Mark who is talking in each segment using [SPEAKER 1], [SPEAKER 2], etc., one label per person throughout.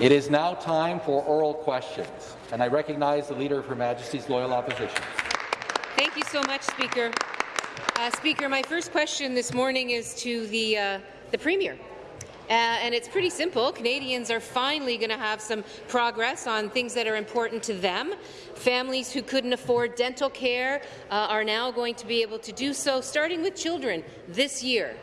[SPEAKER 1] It is now time for oral questions, and I recognize the Leader of Her Majesty's Loyal Opposition.
[SPEAKER 2] Thank you so much, Speaker. Uh, Speaker, my first question this morning is to the, uh, the Premier. Uh, and it's pretty simple. Canadians are finally going to have some progress on things that are important to them. Families who couldn't afford dental care uh, are now going to be able to do so, starting with children this year.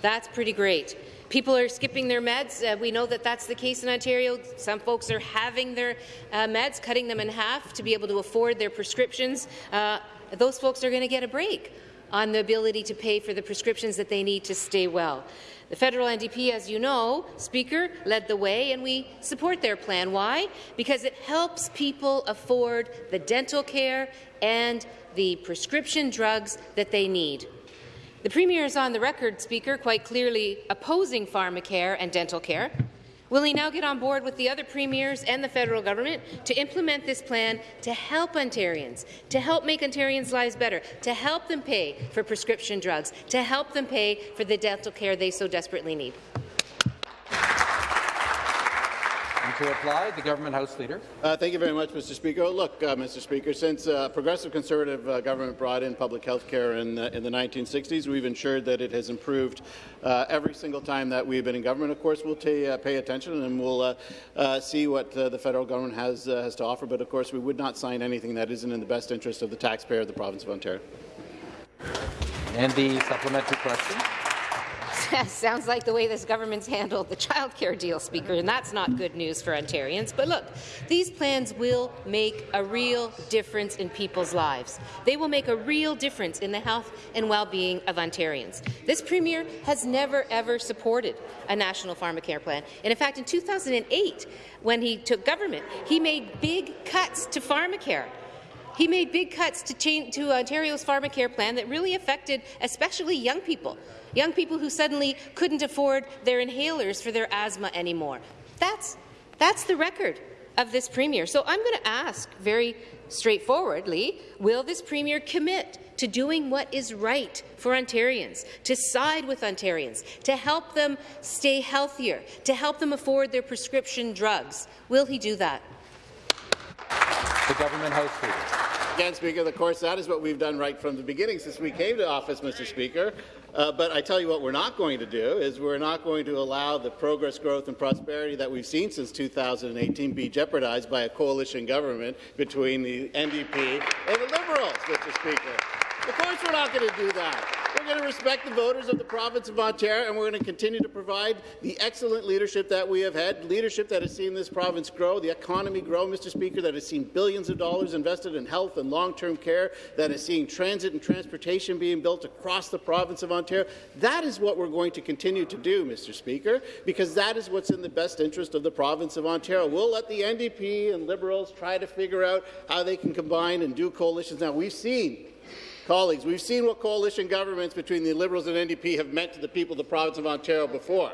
[SPEAKER 2] That's pretty great. People are skipping their meds. Uh, we know that that's the case in Ontario. Some folks are having their uh, meds, cutting them in half to be able to afford their prescriptions. Uh, those folks are going to get a break on the ability to pay for the prescriptions that they need to stay well. The federal NDP, as you know, Speaker, led the way, and we support their plan. Why? Because it helps people afford the dental care and the prescription drugs that they need. The Premier is on the record, Speaker, quite clearly opposing pharmacare and dental care. Will he now get on board with the other premiers and the federal government to implement this plan to help Ontarians, to help make Ontarians' lives better, to help them pay for prescription drugs, to help them pay for the dental care they so desperately need?
[SPEAKER 1] To reply, the government House Leader.
[SPEAKER 3] Uh, thank you very much, Mr. Speaker. Look, uh, Mr. Speaker, since uh, progressive Conservative uh, government brought in public health care in, in, the 1960s, we've ensured that it has improved uh, every single time that we've been in government. Of course, we'll uh, pay attention and we'll see what the federal government has, has to offer, but of course we would not sign anything that isn't in the best interest of the taxpayer of the province of Ontario.
[SPEAKER 1] And the supplementary question.
[SPEAKER 2] Sounds like the way this government's handled the childcare deal, Speaker, and that's not good news for Ontarians. But look, these plans will make a real difference in people's lives. They will make a real difference in the health and well-being of Ontarians. This Premier has never, ever supported a national pharmacare plan. And in fact, in 2008, when he took government, he made big cuts to pharmacare. He made big cuts to, change, to Ontario's pharmacare plan that really affected especially young people young people who suddenly couldn't afford their inhalers for their asthma anymore. That's, that's the record of this Premier. So I'm going to ask very straightforwardly, will this Premier commit to doing what is right for Ontarians, to side with Ontarians, to help them stay healthier, to help them afford their prescription drugs? Will he do that?
[SPEAKER 1] The Government House Leader.
[SPEAKER 3] Again, Speaker, of course, that is what we've done right from the beginning since we came to office, Mr. Speaker. Uh, but I tell you what we're not going to do is we're not going to allow the progress, growth and prosperity that we've seen since 2018 be jeopardized by a coalition government between the NDP and the Liberals, Mr. Speaker. Of course we're not going to do that. We're going to respect the voters of the province of Ontario, and we're going to continue to provide the excellent leadership that we have had, leadership that has seen this province grow, the economy grow, Mr. Speaker, that has seen billions of dollars invested in health and long-term care, that has seen transit and transportation being built across the province of Ontario. That is what we're going to continue to do, Mr. Speaker, because that is what's in the best interest of the province of Ontario. We'll let the NDP and Liberals try to figure out how they can combine and do coalitions. Now, we've seen Colleagues, we've seen what coalition governments between the Liberals and NDP have meant to the people of the province of Ontario before.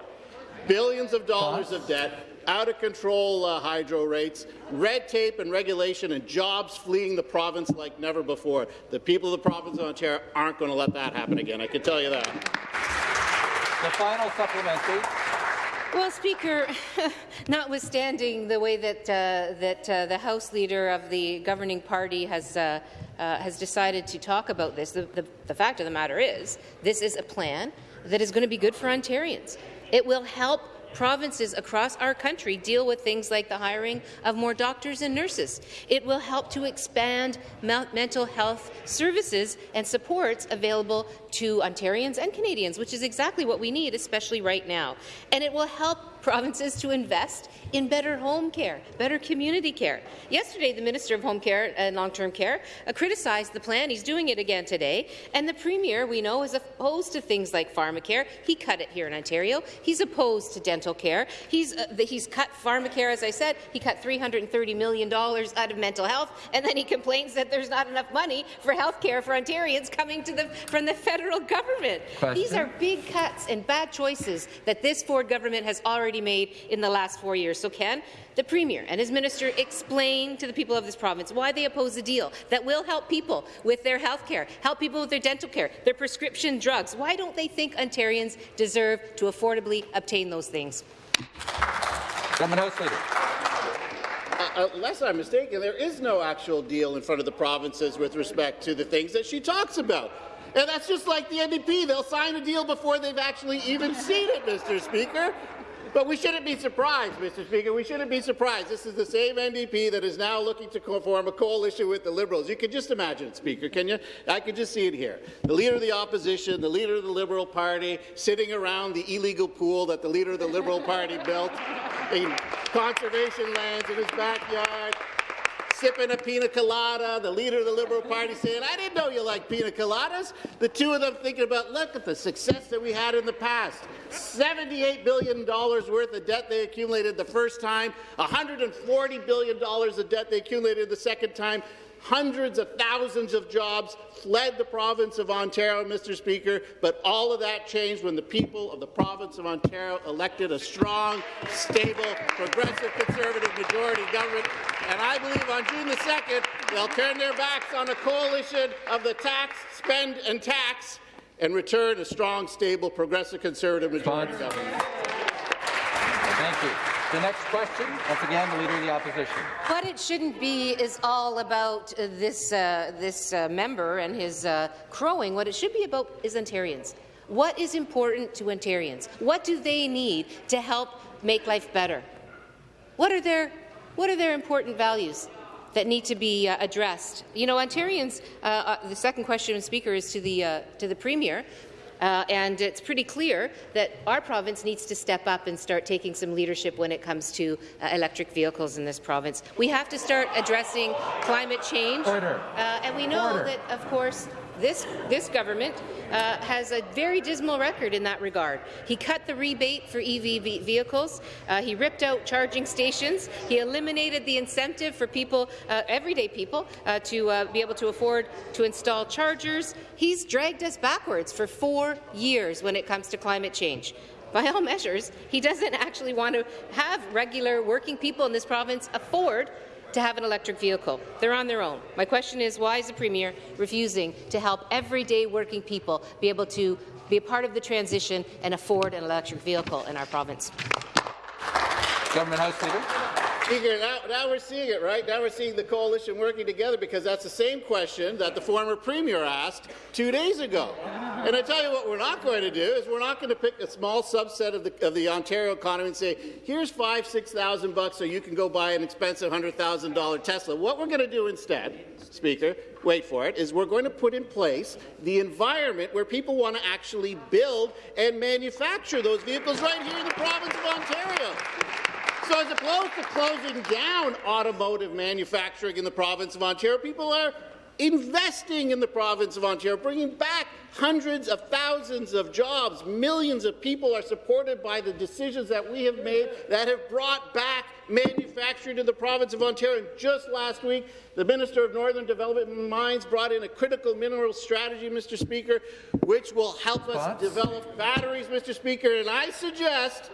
[SPEAKER 3] Billions of dollars of debt, out-of-control uh, hydro rates, red tape and regulation, and jobs fleeing the province like never before. The people of the province of Ontario aren't going to let that happen again, I can tell you that.
[SPEAKER 1] The final supplementary.
[SPEAKER 2] Well, Speaker, notwithstanding the way that, uh, that uh, the House Leader of the governing party has uh, has decided to talk about this, the, the, the fact of the matter is this is a plan that is going to be good for Ontarians. It will help provinces across our country deal with things like the hiring of more doctors and nurses. It will help to expand mental health services and supports available to Ontarians and Canadians, which is exactly what we need, especially right now. And it will help provinces to invest in better home care, better community care. Yesterday, the Minister of Home Care and Long-Term Care uh, criticized the plan. He's doing it again today. And the Premier, we know, is opposed to things like pharmacare. He cut it here in Ontario. He's opposed to dental care. He's, uh, the, he's cut pharmacare, as I said. He cut $330 million out of mental health, and then he complains that there's not enough money for health care for Ontarians coming to the, from the federal government. Question? These are big cuts and bad choices that this Ford government has already already made in the last four years. So can the Premier and his minister explain to the people of this province why they oppose a deal that will help people with their health care, help people with their dental care, their prescription drugs? Why don't they think Ontarians deserve to affordably obtain those things?
[SPEAKER 1] Government House Leader.
[SPEAKER 3] Uh, unless I'm mistaken, there is no actual deal in front of the provinces with respect to the things that she talks about. And that's just like the NDP. They'll sign a deal before they've actually even seen it, Mr. Speaker. But we shouldn't be surprised, Mr. Speaker. We shouldn't be surprised. This is the same NDP that is now looking to form a coalition with the Liberals. You can just imagine it, Speaker, can you? I can just see it here. The Leader of the Opposition, the Leader of the Liberal Party, sitting around the illegal pool that the Leader of the Liberal Party built in conservation lands in his backyard, sipping a pina colada, the leader of the Liberal Party saying, I didn't know you liked pina coladas. The two of them thinking about, look at the success that we had in the past. $78 billion worth of debt they accumulated the first time, $140 billion of debt they accumulated the second time, Hundreds of thousands of jobs fled the province of Ontario, Mr. Speaker, but all of that changed when the people of the province of Ontario elected a strong, stable, progressive Conservative majority government. And I believe on June the 2nd, they'll turn their backs on a coalition of the tax, spend and tax and return a strong, stable, progressive Conservative majority government.
[SPEAKER 1] Thank you. The next question, once again, the Leader of the Opposition.
[SPEAKER 2] What it shouldn't be is all about uh, this, uh, this uh, member and his uh, crowing. What it should be about is Ontarians. What is important to Ontarians? What do they need to help make life better? What are their, what are their important values? that need to be uh, addressed. You know, Ontarians, uh, uh, the second question, Speaker, is to the, uh, to the Premier. Uh, and it's pretty clear that our province needs to step up and start taking some leadership when it comes to uh, electric vehicles in this province. We have to start addressing climate change.
[SPEAKER 1] Order.
[SPEAKER 2] Uh, and we know
[SPEAKER 1] Order.
[SPEAKER 2] that, of course, this, this government uh, has a very dismal record in that regard. He cut the rebate for EV vehicles. Uh, he ripped out charging stations. He eliminated the incentive for people, uh, everyday people, uh, to uh, be able to afford to install chargers. He's dragged us backwards for four years when it comes to climate change by all measures, he doesn't actually want to have regular working people in this province afford to have an electric vehicle. They're on their own. My question is, why is the Premier refusing to help everyday working people be able to be a part of the transition and afford an electric vehicle in our province?
[SPEAKER 1] Government House Leader.
[SPEAKER 3] Speaker, now, now we're seeing it, right? Now we're seeing the coalition working together because that's the same question that the former premier asked two days ago. And I tell you what we're not going to do is we're not going to pick a small subset of the, of the Ontario economy and say, here's five, six thousand bucks so you can go buy an expensive $100,000 Tesla. What we're going to do instead, Speaker, wait for it, is we're going to put in place the environment where people want to actually build and manufacture those vehicles right here in the province of Ontario. So as opposed to closing down automotive manufacturing in the province of Ontario, people are investing in the province of Ontario, bringing back hundreds of thousands of jobs. Millions of people are supported by the decisions that we have made that have brought back manufacturing to the province of Ontario. And just last week, the Minister of Northern Development and Mines brought in a critical mineral strategy, Mr. Speaker, which will help us develop batteries, Mr. Speaker. And I suggest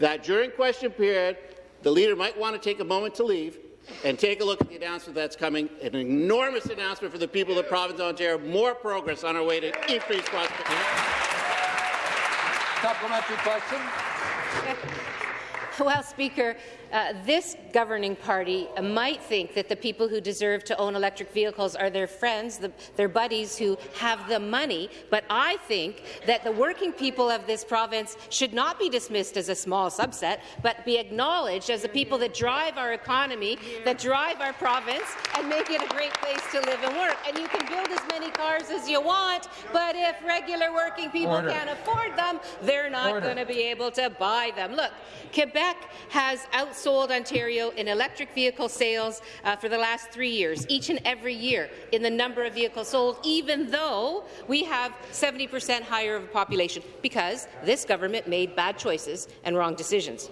[SPEAKER 3] that during question period, the leader might want to take a moment to leave and take a look at the announcement that's coming, an enormous announcement for the people of the province of Ontario, more progress on our way to increased prosperity.
[SPEAKER 1] Supplementary question.
[SPEAKER 2] Well, Speaker, uh, this governing party might think that the people who deserve to own electric vehicles are their friends, the, their buddies who have the money, but I think that the working people of this province should not be dismissed as a small subset, but be acknowledged as the people that drive our economy, that drive our province, and make it a great place to live and work. And you can build as many cars as you want, but if regular working people
[SPEAKER 1] Order.
[SPEAKER 2] can't afford them, they're not going to be able to buy them. Look, Quebec has outsold Ontario in electric vehicle sales uh, for the last three years, each and every year in the number of vehicles sold, even though we have 70 percent higher of a population, because this government made bad choices and wrong decisions.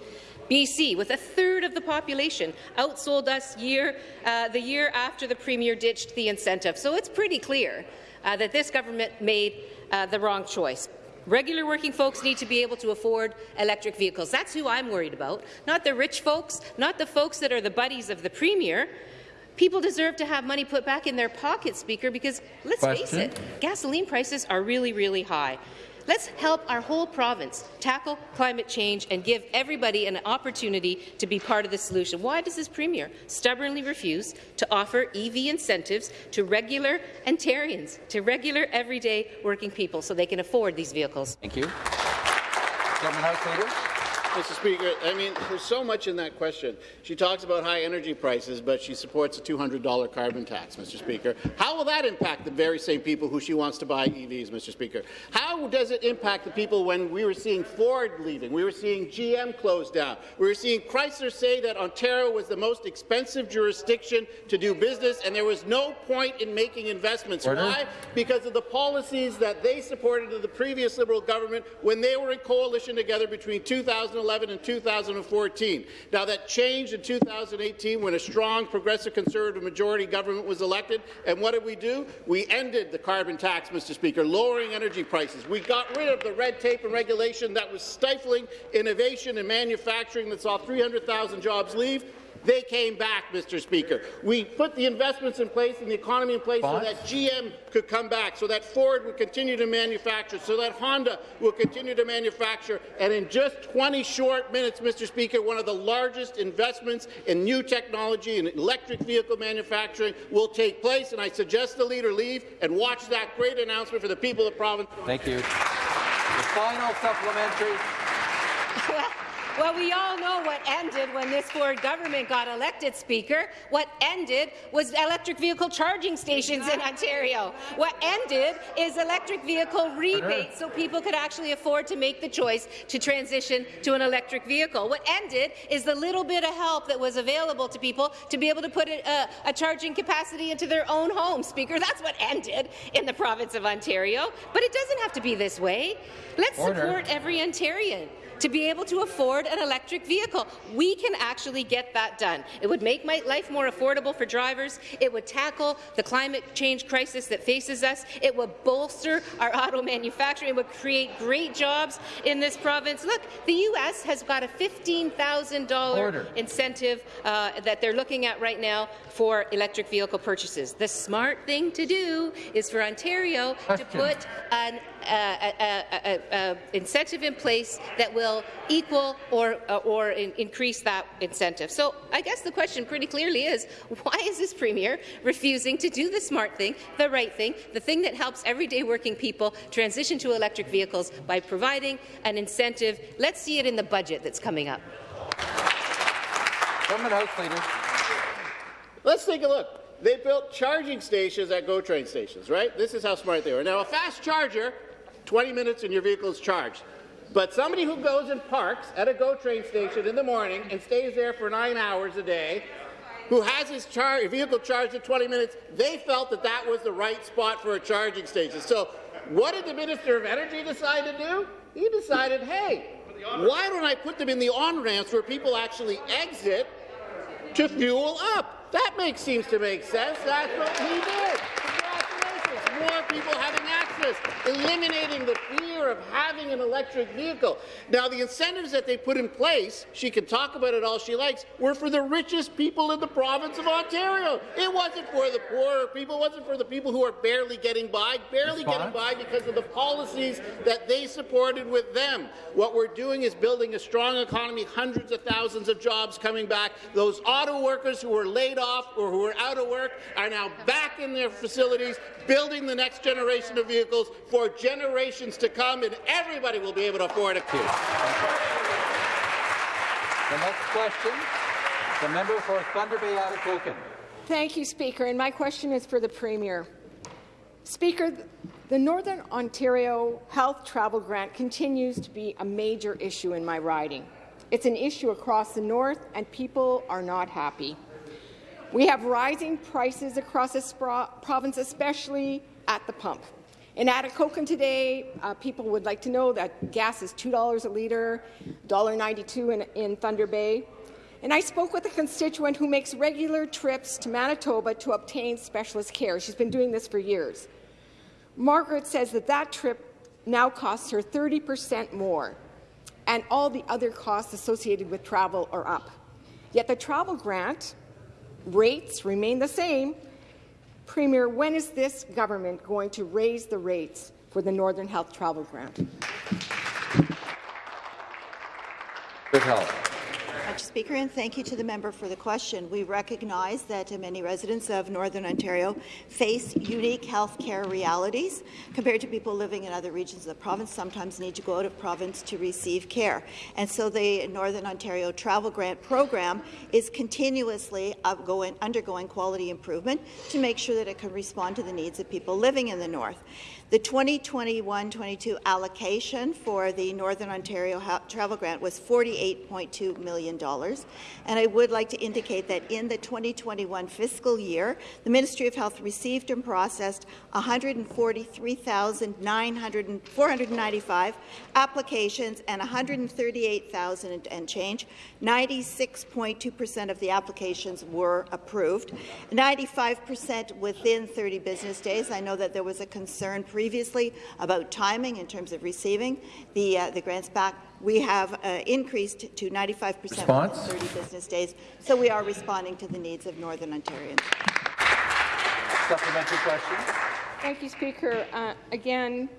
[SPEAKER 2] BC, with a third of the population, outsold us year, uh, the year after the Premier ditched the incentive. So it's pretty clear uh, that this government made uh, the wrong choice. Regular working folks need to be able to afford electric vehicles. That's who I'm worried about, not the rich folks, not the folks that are the buddies of the Premier. People deserve to have money put back in their pockets, Speaker, because let's face it, gasoline prices are really, really high. Let's help our whole province tackle climate change and give everybody an opportunity to be part of the solution. Why does this Premier stubbornly refuse to offer EV incentives to regular Ontarians, to regular, everyday working people, so they can afford these vehicles?
[SPEAKER 1] Thank you. House Leader.
[SPEAKER 3] Mr. Speaker, I mean, there's so much in that question. She talks about high energy prices, but she supports a $200 carbon tax, Mr. Speaker. How will that impact the very same people who she wants to buy EVs, Mr. Speaker? How does it impact the people when we were seeing Ford leaving, we were seeing GM close down, we were seeing Chrysler say that Ontario was the most expensive jurisdiction to do business, and there was no point in making investments.
[SPEAKER 1] Order.
[SPEAKER 3] Why? Because of the policies that they supported in the previous Liberal government when they were in coalition together between 2011 and 2014. Now, that changed in 2018 when a strong progressive conservative majority government was elected. And what did we do? We ended the carbon tax, Mr. Speaker, lowering energy prices. We got rid of the red tape and regulation that was stifling innovation and manufacturing that saw 300,000 jobs leave. They came back, Mr. Speaker. We put the investments in place and the economy in place
[SPEAKER 1] Bonds?
[SPEAKER 3] so that GM could come back, so that Ford would continue to manufacture, so that Honda will continue to manufacture. And in just 20 short minutes, Mr. Speaker, one of the largest investments in new technology and electric vehicle manufacturing will take place. And I suggest the leader leave and watch that great announcement for the people of the province.
[SPEAKER 1] Thank you. The final supplementary.
[SPEAKER 2] Well, we all know what ended when this Ford government got elected, Speaker. What ended was electric vehicle charging stations in Ontario. What ended is electric vehicle rebates so people could actually afford to make the choice to transition to an electric vehicle. What ended is the little bit of help that was available to people to be able to put a, a, a charging capacity into their own home, Speaker. That's what ended in the province of Ontario. But it doesn't have to be this way. Let's
[SPEAKER 1] Order.
[SPEAKER 2] support every Ontarian to be able to afford an electric vehicle. We can actually get that done. It would make my life more affordable for drivers. It would tackle the climate change crisis that faces us. It would bolster our auto manufacturing. It would create great jobs in this province. Look, the U.S. has got a $15,000 incentive uh, that they're looking at right now for electric vehicle purchases. The smart thing to do is for Ontario
[SPEAKER 1] Question.
[SPEAKER 2] to put an uh, a, a, a, a incentive in place that will equal or, uh, or in, increase that incentive. So I guess the question pretty clearly is, why is this Premier refusing to do the smart thing, the right thing, the thing that helps everyday working people transition to electric vehicles by providing an incentive? Let's see it in the budget that's coming up.
[SPEAKER 1] Government House Leader.
[SPEAKER 3] Let's take a look. They built charging stations at GO train stations, right? This is how smart they were. Now, a fast charger, 20 minutes and your vehicle is charged. But somebody who goes and parks at a GO train station in the morning and stays there for nine hours a day, who has his char vehicle charged in 20 minutes, they felt that that was the right spot for a charging station. So what did the Minister of Energy decide to do? He decided, hey, why don't I put them in the on-ramps where people actually exit to fuel up. That makes seems to make sense. That's what he did. More people having access, eliminating the fear of having an electric vehicle. Now, the incentives that they put in place, she can talk about it all she likes, were for the richest people in the province of Ontario. It wasn't for the poorer people. It wasn't for the people who are barely getting by, barely getting by because of the policies that they supported with them. What we're doing is building a strong economy, hundreds of thousands of jobs coming back. Those auto workers who were laid off or who were out of work are now back in their facilities, building the next generation of vehicles for generations to come, and everybody will be able to afford a it.
[SPEAKER 1] The next question, the member for Thunder Bay Atikokan.
[SPEAKER 4] Thank you, Speaker. And my question is for the Premier. Speaker, the Northern Ontario Health Travel Grant continues to be a major issue in my riding. It's an issue across the north, and people are not happy. We have rising prices across this province, especially at the pump. In Atikokan today, uh, people would like to know that gas is $2 a litre, $1.92 in, in Thunder Bay. And I spoke with a constituent who makes regular trips to Manitoba to obtain specialist care. She's been doing this for years. Margaret says that that trip now costs her 30 percent more, and all the other costs associated with travel are up. Yet the travel grant rates remain the same. Premier, when is this government going to raise the rates for the Northern Health Travel Grant?
[SPEAKER 1] Good health.
[SPEAKER 5] Speaker, and thank you to the member for the question. We recognize that many residents of Northern Ontario face unique health care realities compared to people living in other regions of the province, sometimes need to go out of province to receive care. And so the Northern Ontario Travel Grant Program is continuously undergoing quality improvement to make sure that it can respond to the needs of people living in the north. The 2021-22 allocation for the Northern Ontario Travel Grant was $48.2 million, and I would like to indicate that in the 2021 fiscal year, the Ministry of Health received and processed 143,495 applications and 138,000 and change. 96.2 percent of the applications were approved, 95 percent within 30 business days. I know that there was a concern previously about timing in terms of receiving the, uh, the grants back. We have uh, increased to 95 percent within 30 business days, so we are responding to the needs of Northern Ontarians.
[SPEAKER 1] Supplementary question.
[SPEAKER 4] Thank you, Speaker. Uh, again,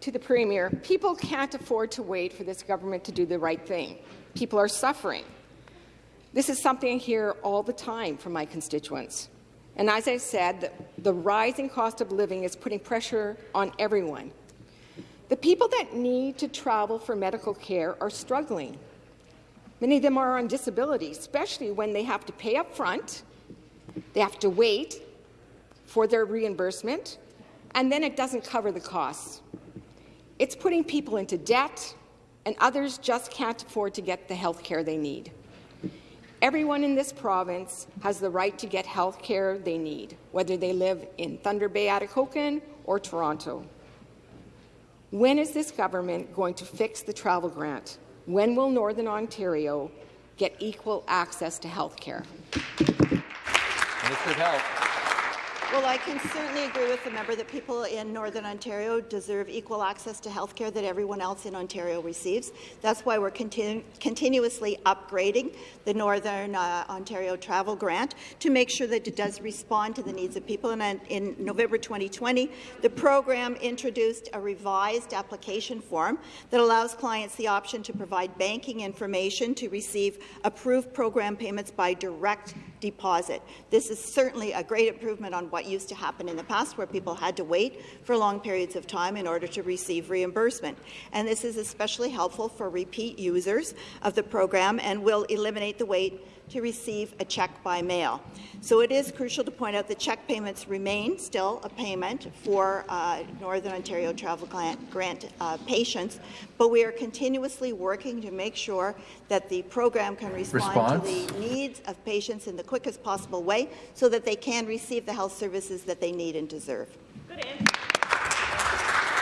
[SPEAKER 4] to the Premier, people can't afford to wait for this government to do the right thing. People are suffering. This is something I hear all the time from my constituents. And as I said, the, the rising cost of living is putting pressure on everyone. The people that need to travel for medical care are struggling. Many of them are on disability, especially when they have to pay up front, they have to wait for their reimbursement, and then it doesn't cover the costs. It's putting people into debt, and others just can't afford to get the health care they need. Everyone in this province has the right to get health care they need, whether they live in Thunder Bay, Atikokan, or Toronto. When is this government going to fix the travel grant? When will Northern Ontario get equal access to health care?
[SPEAKER 1] Minister of Health.
[SPEAKER 5] Well, I can certainly agree with the member that people in Northern Ontario deserve equal access to health care that everyone else in Ontario receives. That's why we're continu continuously upgrading the Northern uh, Ontario Travel Grant to make sure that it does respond to the needs of people. And in November 2020, the program introduced a revised application form that allows clients the option to provide banking information to receive approved program payments by direct deposit. This is certainly a great improvement on what used to happen in the past, where people had to wait for long periods of time in order to receive reimbursement. And this is especially helpful for repeat users of the program and will eliminate the wait to receive a check by mail. So it is crucial to point out that check payments remain still a payment for uh, Northern Ontario Travel Grant, grant uh, patients, but we are continuously working to make sure that the program can respond Response. to the needs of patients in the quickest possible way so that they can receive the health services that they need and deserve. Good
[SPEAKER 1] the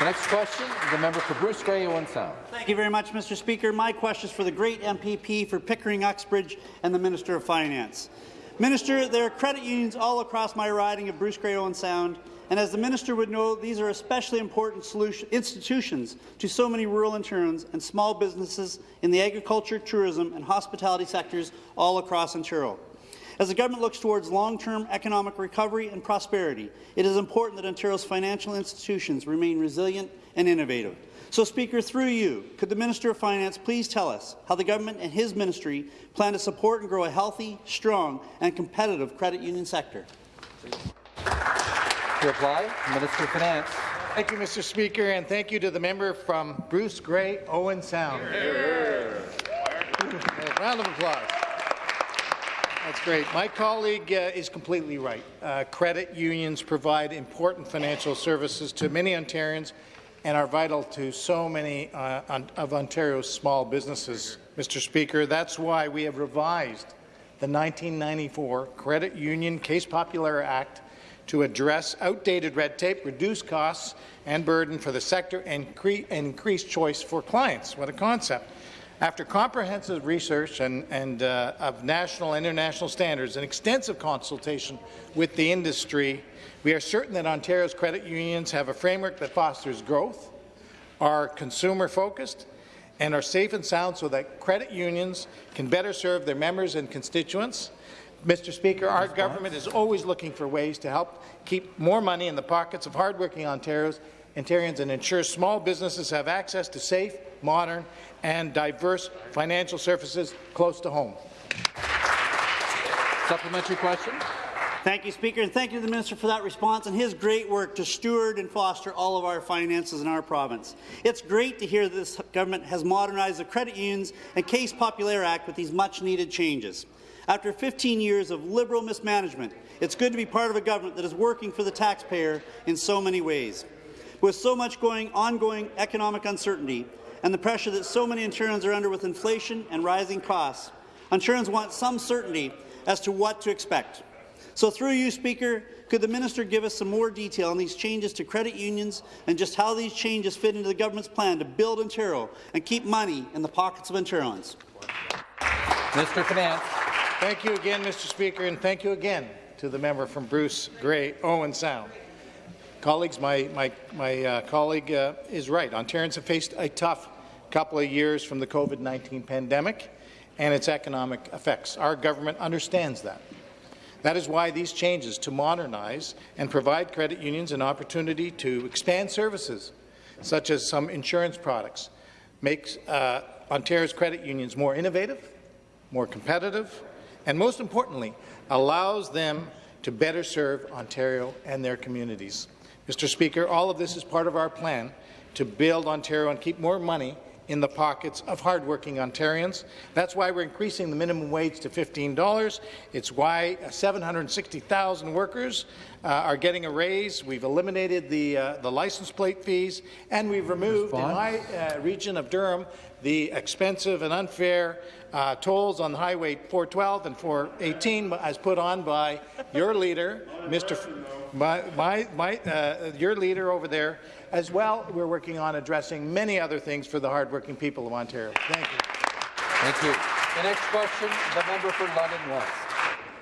[SPEAKER 1] next question, is the member for Bruce Grey, Owen Sound.
[SPEAKER 6] Thank you very much, Mr. Speaker. My question is for the great MPP for Pickering Uxbridge and the Minister of Finance. Minister, there are credit unions all across my riding of Bruce Grey Owen Sound, and as the minister would know, these are especially important institutions to so many rural Ontarians and small businesses in the agriculture, tourism, and hospitality sectors all across Ontario. As the government looks towards long-term economic recovery and prosperity, it is important that Ontario's financial institutions remain resilient and innovative. So, Speaker, through you, could the Minister of Finance please tell us how the government and his ministry plan to support and grow a healthy, strong and competitive credit union sector?
[SPEAKER 1] To reply, Minister of Finance.
[SPEAKER 7] Thank you, Mr. Speaker, and thank you to the member from Bruce Grey, Owen Sound. Round of applause. That's great. My colleague uh, is completely right. Uh, credit unions provide important financial services to many Ontarians and are vital to so many uh, of Ontario's small businesses. Mr. Speaker, that's why we have revised the 1994 Credit Union Caisse Populaire Act to address outdated red tape, reduce costs and burden for the sector, and, and increase choice for clients. What a concept. After comprehensive research and, and uh, of national and international standards and extensive consultation with the industry, we are certain that Ontario's credit unions have a framework that fosters growth, are consumer-focused, and are safe and sound so that credit unions can better serve their members and constituents. Mr. Speaker, our government is always looking for ways to help keep more money in the pockets of hardworking Ontarians Ontarians and ensure small businesses have access to safe, modern, and diverse financial services close to home.
[SPEAKER 1] Supplementary question?
[SPEAKER 6] Thank you, Speaker, and thank you to the Minister for that response and his great work to steward and foster all of our finances in our province. It's great to hear that this government has modernized the Credit Unions and Caisse Populaire Act with these much-needed changes. After 15 years of Liberal mismanagement, it's good to be part of a government that is working for the taxpayer in so many ways. With so much going, ongoing economic uncertainty and the pressure that so many Ontarians are under with inflation and rising costs, Ontarians want some certainty as to what to expect. So through you, Speaker, could the minister give us some more detail on these changes to credit unions and just how these changes fit into the government's plan to build Ontario and keep money in the pockets of Ontarians?
[SPEAKER 1] Mr. Finance.
[SPEAKER 7] Thank you again, Mr. Speaker, and thank you again to the member from Bruce Grey, Owen Sound. Colleagues, my, my, my uh, colleague uh, is right. Ontarians have faced a tough couple of years from the COVID-19 pandemic and its economic effects. Our government understands that. That is why these changes to modernize and provide credit unions an opportunity to expand services, such as some insurance products, makes uh, Ontario's credit unions more innovative, more competitive, and most importantly, allows them to better serve Ontario and their communities. Mr. Speaker, all of this is part of our plan to build Ontario and keep more money in the pockets of hardworking Ontarians. That's why we're increasing the minimum wage to $15. It's why 760,000 workers uh, are getting a raise. We've eliminated the, uh, the license plate fees, and we've removed in my uh, region of Durham the expensive and unfair uh, tolls on Highway 412 and 418 as put on by your leader, Mr. My, my, my, uh, your leader over there, as well, we're working on addressing many other things for the hardworking people of Ontario. Thank you.
[SPEAKER 1] Thank you. The next question, the member for London West.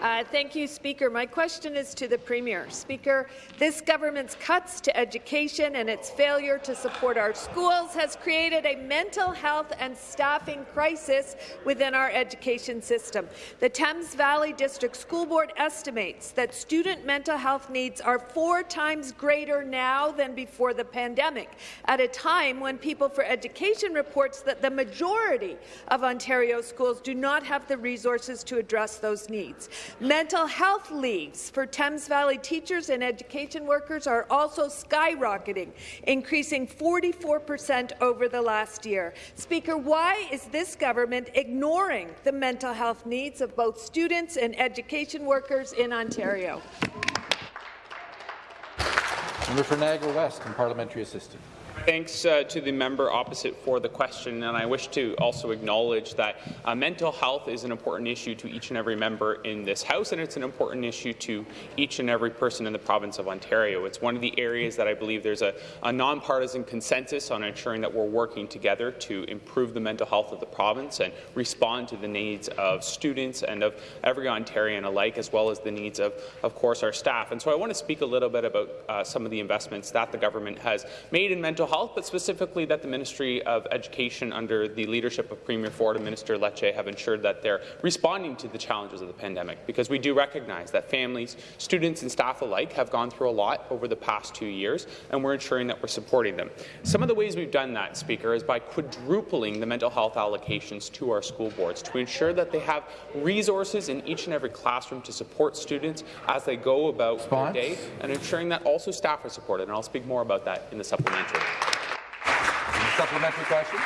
[SPEAKER 8] Uh, thank you, Speaker. My question is to the Premier. Speaker, this government's cuts to education and its failure to support our schools has created a mental health and staffing crisis within our education system. The Thames Valley District School Board estimates that student mental health needs are four times greater now than before the pandemic, at a time when People for Education reports that the majority of Ontario schools do not have the resources to address those needs. Mental health leaves for Thames Valley teachers and education workers are also skyrocketing, increasing 44 per cent over the last year. Speaker, why is this government ignoring the mental health needs of both students and education workers in Ontario?
[SPEAKER 1] Member for Niagara West and parliamentary assistant.
[SPEAKER 9] Thanks uh, to the member opposite for the question, and I wish to also acknowledge that uh, mental health is an important issue to each and every member in this House, and it's an important issue to each and every person in the province of Ontario. It's one of the areas that I believe there's a, a nonpartisan consensus on ensuring that we're working together to improve the mental health of the province and respond to the needs of students and of every Ontarian alike, as well as the needs of, of course, our staff. And so I want to speak a little bit about uh, some of the investments that the government has made in mental health, but specifically that the Ministry of Education, under the leadership of Premier Ford and Minister Lecce, have ensured that they're responding to the challenges of the pandemic, because we do recognize that families, students and staff alike have gone through a lot over the past two years, and we're ensuring that we're supporting them. Some of the ways we've done that, Speaker, is by quadrupling the mental health allocations to our school boards to ensure that they have resources in each and every classroom to support students as they go about
[SPEAKER 1] Response?
[SPEAKER 9] their day, and ensuring that also staff are supported. And I'll speak more about that in the supplementary.
[SPEAKER 1] Supplementary question.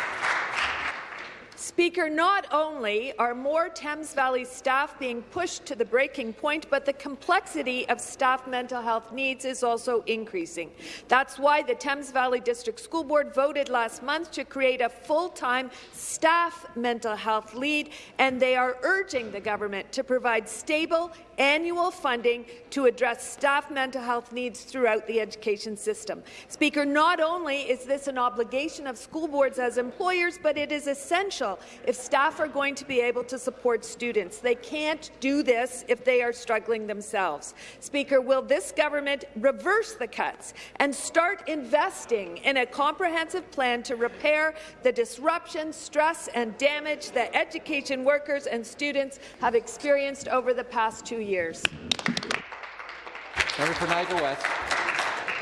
[SPEAKER 8] Speaker, not only are more Thames Valley staff being pushed to the breaking point, but the complexity of staff mental health needs is also increasing. That's why the Thames Valley District School Board voted last month to create a full-time staff mental health lead, and they are urging the government to provide stable annual funding to address staff mental health needs throughout the education system. Speaker, not only is this an obligation of school boards as employers, but it is essential if staff are going to be able to support students. They can't do this if they are struggling themselves. Speaker, will this government reverse the cuts and start investing in a comprehensive plan to repair the disruption, stress and damage that education workers and students have experienced over the past two years?
[SPEAKER 1] Member for Niagara West.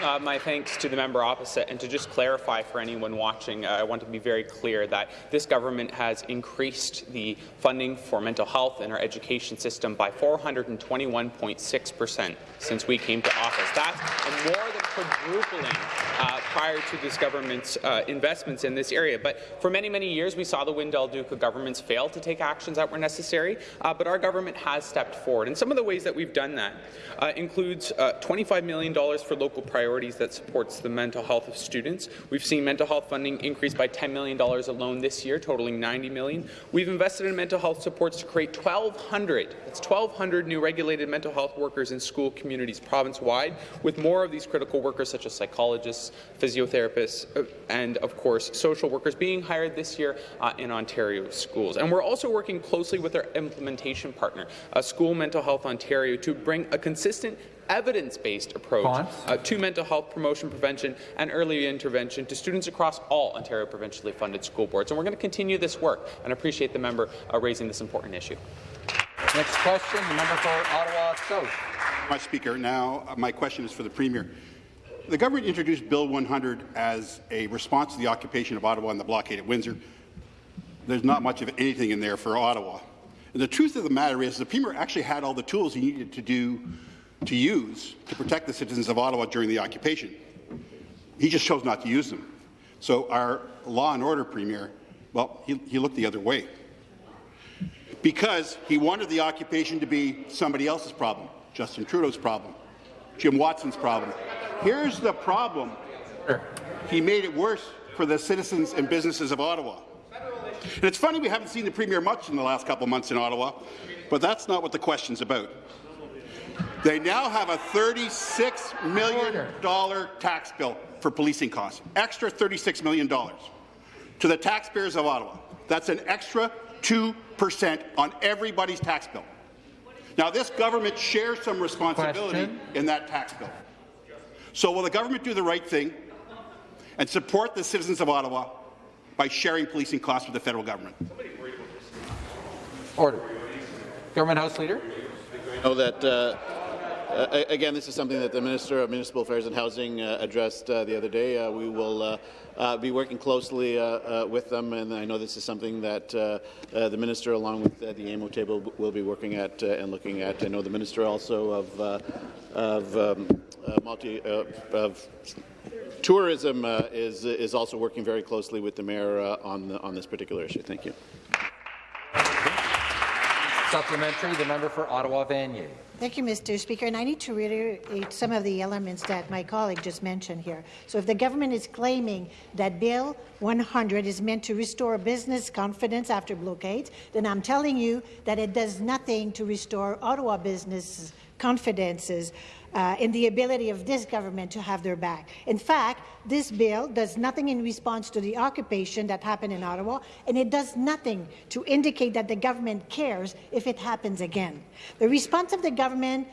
[SPEAKER 9] Uh, my thanks to the member opposite, and to just clarify for anyone watching, uh, I want to be very clear that this government has increased the funding for mental health in our education system by 421.6 percent since we came to office. That's more than quadrupling uh, prior to this government's uh, investments in this area. But for many, many years, we saw the Wynne Del Duca governments fail to take actions that were necessary, uh, but our government has stepped forward. And some of the ways that we've done that uh, includes uh, $25 million for local priorities that supports the mental health of students. We've seen mental health funding increase by $10 million alone this year, totaling 90 million. We've invested in mental health supports to create 1,200, that's 1,200 new regulated mental health workers in school communities province-wide, with more of these critical workers such as psychologists, physiotherapists, uh, and of course social workers being hired this year uh, in Ontario schools. And we're also working closely with our implementation partner, uh, School Mental Health Ontario, to bring a consistent evidence-based approach uh, to mental health promotion, prevention, and early intervention to students across all Ontario provincially funded school boards. And we're going to continue this work, and appreciate the member uh, raising this important issue.
[SPEAKER 1] Next question, the member for Ottawa South.
[SPEAKER 10] My Speaker, now uh, my question is for the Premier. The government introduced Bill 100 as a response to the occupation of Ottawa and the blockade at Windsor. There's not much of anything in there for Ottawa. And the truth of the matter is the Premier actually had all the tools he needed to do to use to protect the citizens of Ottawa during the occupation. He just chose not to use them. So our law and order Premier, well, he, he looked the other way because he wanted the occupation to be somebody else's problem, Justin Trudeau's problem, Jim Watson's problem. Here's the problem. He made it worse for the citizens and businesses of Ottawa. And it's funny we haven't seen the Premier much in the last couple of months in Ottawa, but that's not what the question's about. They now have a $36 million tax bill for policing costs, extra $36 million to the taxpayers of Ottawa. That's an extra 2% on everybody's tax bill. Now, this government shares some responsibility Question. in that tax bill. So will the government do the right thing and support the citizens of Ottawa by sharing policing costs with the federal government?
[SPEAKER 1] Order. Government House Leader.
[SPEAKER 3] I know that uh, uh, again, this is something that the Minister of Municipal Affairs and Housing uh, addressed uh, the other day. Uh, we will uh, uh, be working closely with them, and I know this is something that the Minister, along with the AMO table, will be working at and looking at. I know the Minister also of, of um, multi of tourism is is also working very closely with the Mayor on the, on this particular issue. Thank you.
[SPEAKER 1] Supplementary, the member for Ottawa Vanier.
[SPEAKER 11] Thank you, Mr. Speaker. And I need to reiterate some of the elements that my colleague just mentioned here. So if the government is claiming that Bill 100 is meant to restore business confidence after blockades, then I'm telling you that it does nothing to restore Ottawa business confidences uh, in the ability of this government to have their back. In fact, this bill does nothing in response to the occupation that happened in Ottawa, and it does nothing to indicate that the government cares if it happens again. The response of the government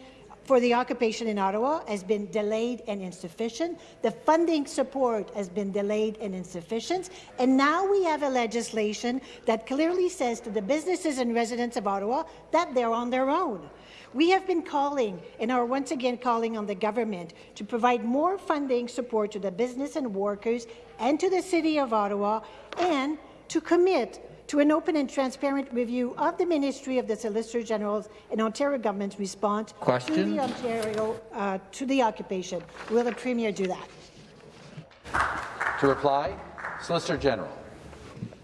[SPEAKER 11] for the occupation in Ottawa has been delayed and insufficient. The funding support has been delayed and insufficient. And now we have a legislation that clearly says to the businesses and residents of Ottawa that they're on their own. We have been calling and are once again calling on the government to provide more funding support to the business and workers and to the City of Ottawa and to commit to an open and transparent review of the Ministry of the Solicitor General's and Ontario government's response Question. to the Ontario uh, to the occupation. Will the Premier do that?
[SPEAKER 1] To reply, Solicitor General.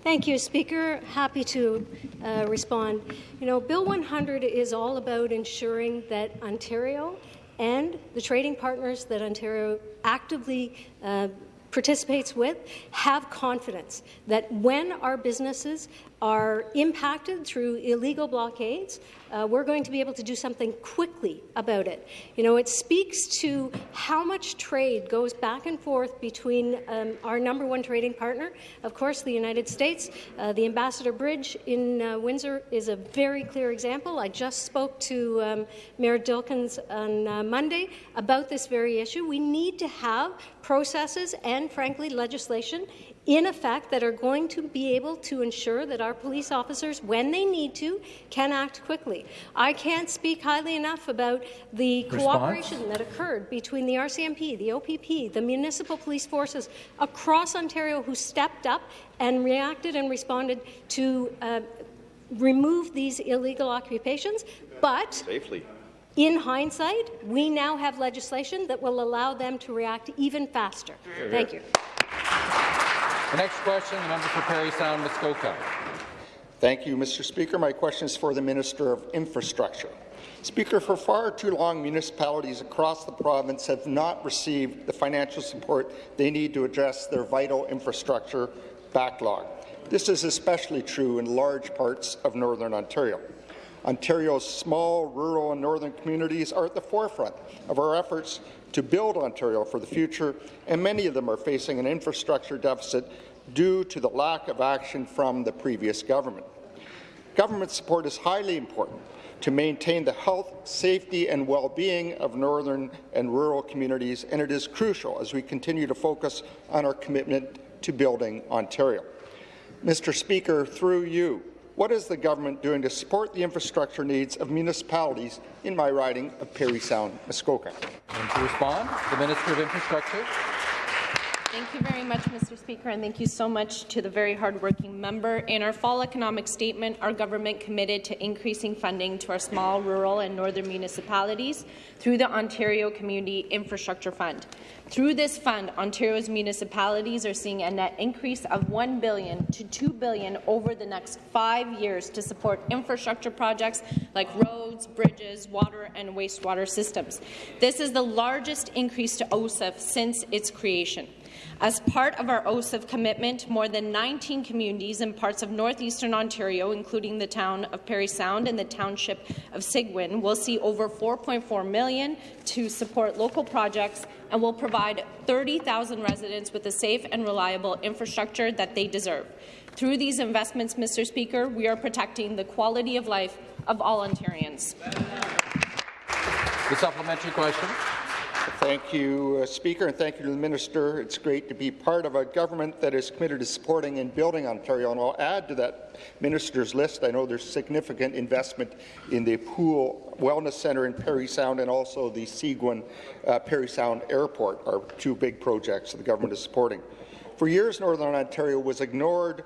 [SPEAKER 12] Thank you, Speaker. Happy to uh, respond. You know, Bill 100 is all about ensuring that Ontario and the trading partners that Ontario actively uh, participates with have confidence that when our businesses are impacted through illegal blockades, uh, we're going to be able to do something quickly about it. You know, it speaks to how much trade goes back and forth between um, our number one trading partner, of course, the United States. Uh, the Ambassador Bridge in uh, Windsor is a very clear example. I just spoke to um, Mayor Dilkens on uh, Monday about this very issue. We need to have processes and, frankly, legislation in effect that are going to be able to ensure that our police officers, when they need to, can act quickly. I can't speak highly enough about the
[SPEAKER 1] Response?
[SPEAKER 12] cooperation that occurred between the RCMP, the OPP, the municipal police forces across Ontario who stepped up and reacted and responded to uh, remove these illegal occupations. But
[SPEAKER 13] Safely.
[SPEAKER 12] in hindsight, we now have legislation that will allow them to react even faster. Thank you.
[SPEAKER 1] The next question, the member for Parry Sound, Muskoka.
[SPEAKER 13] Thank you, Mr. Speaker. My question is for the Minister of Infrastructure. Speaker, for far too long, municipalities across the province have not received the financial support they need to address their vital infrastructure backlog. This is especially true in large parts of Northern Ontario. Ontario's small, rural and northern communities are at the forefront of our efforts to build Ontario for the future, and many of them are facing an infrastructure deficit due to the lack of action from the previous government. Government support is highly important to maintain the health, safety and well-being of northern and rural communities, and it is crucial as we continue to focus on our commitment to building Ontario. Mr. Speaker, through you, what is the government doing to support the infrastructure needs of municipalities in my riding of Parry Sound, Muskoka?
[SPEAKER 1] And to respond, the Minister of Infrastructure.
[SPEAKER 14] Thank you very much, Mr. Speaker, and thank you so much to the very hardworking member. In our fall economic statement, our government committed to increasing funding to our small, rural and northern municipalities through the Ontario Community Infrastructure Fund. Through this fund, Ontario's municipalities are seeing a net increase of 1 billion to 2 billion over the next five years to support infrastructure projects like roads, bridges, water and wastewater systems. This is the largest increase to OCIF since its creation. As part of our OCIF commitment, more than 19 communities in parts of northeastern Ontario, including the town of Parry Sound and the township of Seguin, will see over 4.4 million to support local projects and will provide 30,000 residents with the safe and reliable infrastructure that they deserve. Through these investments, Mr. Speaker, we are protecting the quality of life of all Ontarians.
[SPEAKER 1] The supplementary question.
[SPEAKER 13] Thank you, uh, Speaker, and thank you to the Minister. It's great to be part of a government that is committed to supporting and building Ontario, and I'll add to that Minister's list. I know there's significant investment in the Pool Wellness Centre in Parry Sound and also the Seguin uh, Parry Sound Airport are two big projects that the government is supporting. For years, Northern Ontario was ignored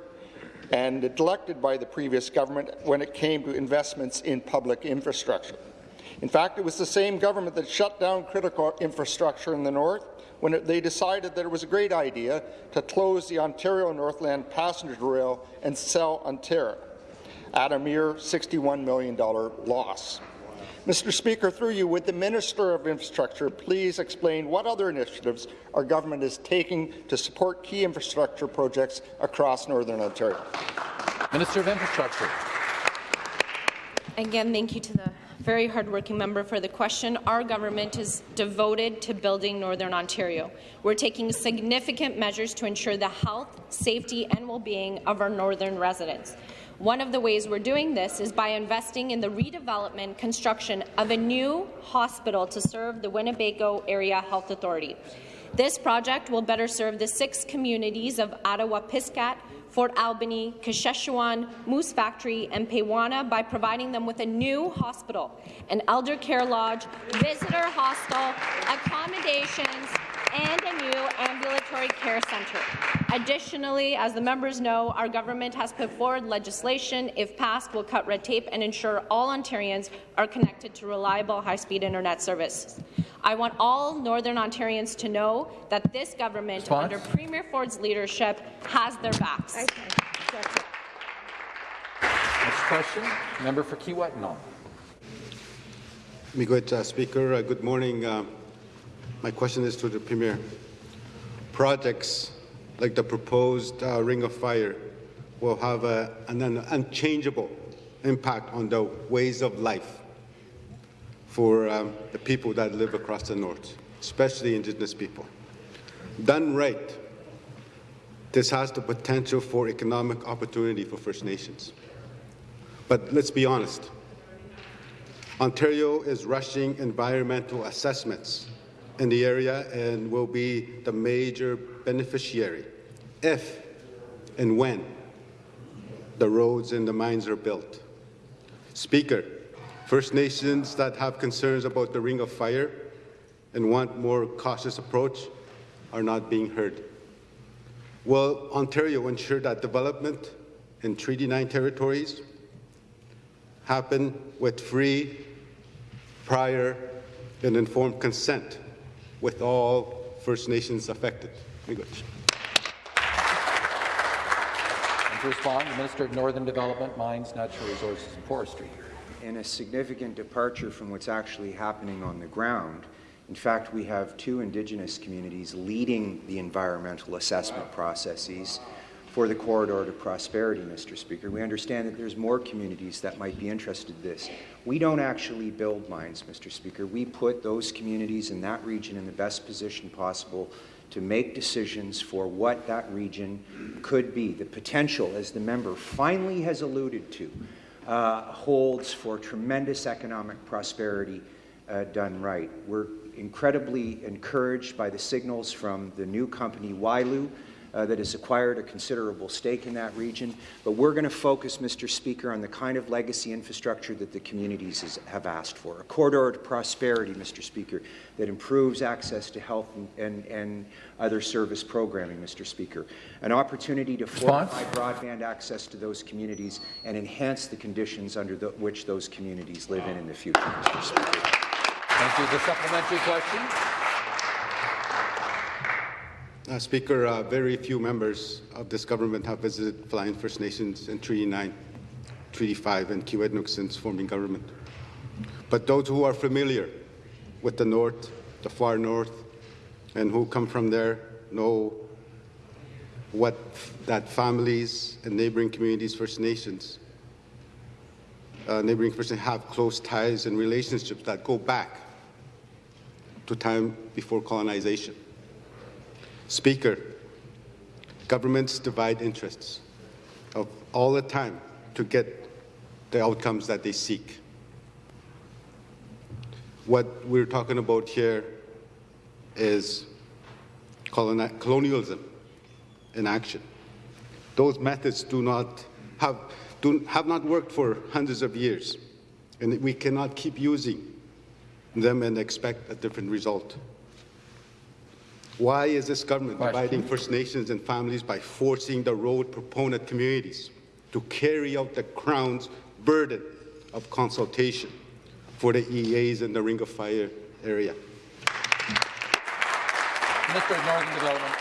[SPEAKER 13] and neglected by the previous government when it came to investments in public infrastructure. In fact, it was the same government that shut down critical infrastructure in the north when it, they decided that it was a great idea to close the Ontario Northland passenger rail and sell Ontario at a mere $61 million loss. Mr. Speaker, through you, would the Minister of Infrastructure please explain what other initiatives our government is taking to support key infrastructure projects across Northern Ontario?
[SPEAKER 1] Minister of Infrastructure.
[SPEAKER 14] Again, thank you to the very hardworking member for the question. Our government is devoted to building Northern Ontario. We're taking significant measures to ensure the health, safety and well-being of our northern residents. One of the ways we're doing this is by investing in the redevelopment construction of a new hospital to serve the Weeneebayko Area Health Authority. This project will better serve the six communities of Attawapiskat, Fort Albany, Kashechewan, Moose Factory, and Peawanuck by providing them with a new hospital, an elder care lodge, visitor hostel, accommodations, and a new ambulatory care centre. Additionally, as the members know, our government has put forward legislation, if passed, will cut red tape and ensure all Ontarians are connected to reliable high-speed internet service. I want all Northern Ontarians to know that this government,
[SPEAKER 1] Response?
[SPEAKER 14] under Premier Ford's leadership, has their backs.
[SPEAKER 1] Next question, member for Kiiwetinoong.
[SPEAKER 15] Miigwech, uh, Speaker. Uh, good morning. Uh, my question is to the Premier. Projects like the proposed uh, Ring of Fire will have a, an, an unchangeable impact on the ways of life for um, the people that live across the north, especially Indigenous people. Done right, this has the potential for economic opportunity for First Nations. But let's be honest. Ontario is rushing environmental assessments in the area and will be the major beneficiary if and when the roads and the mines are built. Speaker, First Nations that have concerns about the Ring of Fire and want more cautious approach are not being heard. Will Ontario ensure that development in Treaty 9 territories happen with free, prior, and informed consent with all First Nations affected?
[SPEAKER 1] And to respond, the Minister of Northern Development, Mines, Natural Resources and Forestry.
[SPEAKER 16] In a significant departure from what's actually happening on the ground, in fact, we have two Indigenous communities leading the environmental assessment processes for the Corridor to Prosperity, Mr. Speaker. We understand that there's more communities that might be interested in this. We don't actually build mines, Mr. Speaker. We put those communities in that region in the best position possible to make decisions for what that region could be. The potential, as the member finally has alluded to, uh, holds for tremendous economic prosperity uh, done right. We're incredibly encouraged by the signals from the new company Wyloo uh, that has acquired a considerable stake in that region. But we're going to focus, Mr. Speaker, on the kind of legacy infrastructure that the communities has, have asked for. A corridor to prosperity, Mr. Speaker, that improves access to health and, and, and other service programming, Mr. Speaker. An opportunity to fortify broadband access to those communities and enhance the conditions under the, which those communities live in in the future, Mr. Speaker.
[SPEAKER 1] Thank you. The supplementary question.
[SPEAKER 15] Uh, Speaker, uh, very few members of this government have visited Flying First Nations in Treaty 9, Treaty 5, and Kiiwetinoong since forming government. But those who are familiar with the North, the far North, and who come from there know what that families and neighboring communities, First Nations, uh, neighboring First Nations have close ties and relationships that go back to time before colonization. Speaker, governments divide interests of all the time to get the outcomes that they seek. What we're talking about here is colonialism in action. Those methods do not have, do, have not worked for hundreds of years, and we cannot keep using them and expect a different result. Why is this government Question. dividing First Nations and families by forcing the road proponent communities to carry out the Crown's burden of consultation for the EAs in the Ring of Fire area?
[SPEAKER 1] Minister of Northern Development.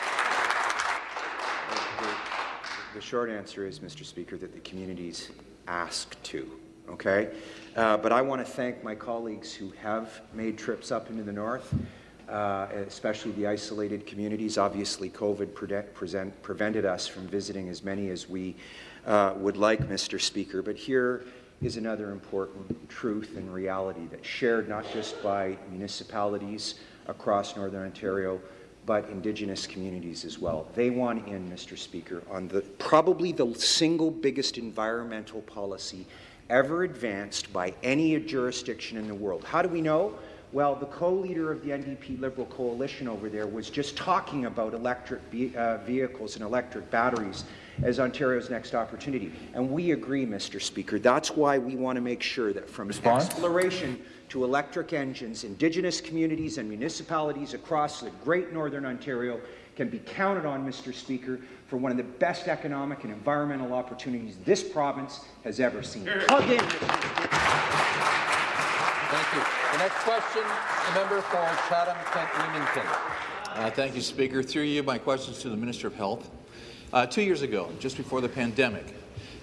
[SPEAKER 16] The, the short answer is, Mr. Speaker, that the communities ask to. Okay, uh, but I want to thank my colleagues who have made trips up into the north uh, especially the isolated communities. Obviously, COVID pre present, prevented us from visiting as many as we uh, would like, Mr. Speaker. But here is another important truth and reality that's shared not just by municipalities across Northern Ontario, but Indigenous communities as well. They want in, Mr. Speaker, on the probably the single biggest environmental policy ever advanced by any jurisdiction in the world. How do we know? Well, the co-leader of the NDP Liberal coalition over there was just talking about electric uh, vehicles and electric batteries as Ontario's next opportunity. And we agree, Mr. Speaker. That's why we want to make sure that from Response? exploration to electric engines, Indigenous communities and municipalities across the great Northern Ontario can be counted on, Mr. Speaker, for one of the best economic and environmental opportunities this province has ever seen. Plug in,
[SPEAKER 1] Thank you. The next question, the member for Chatham-Kent-Leamington.
[SPEAKER 17] Uh, thank you, Speaker. Through you, my questions to the Minister of Health. Uh, two years ago, just before the pandemic,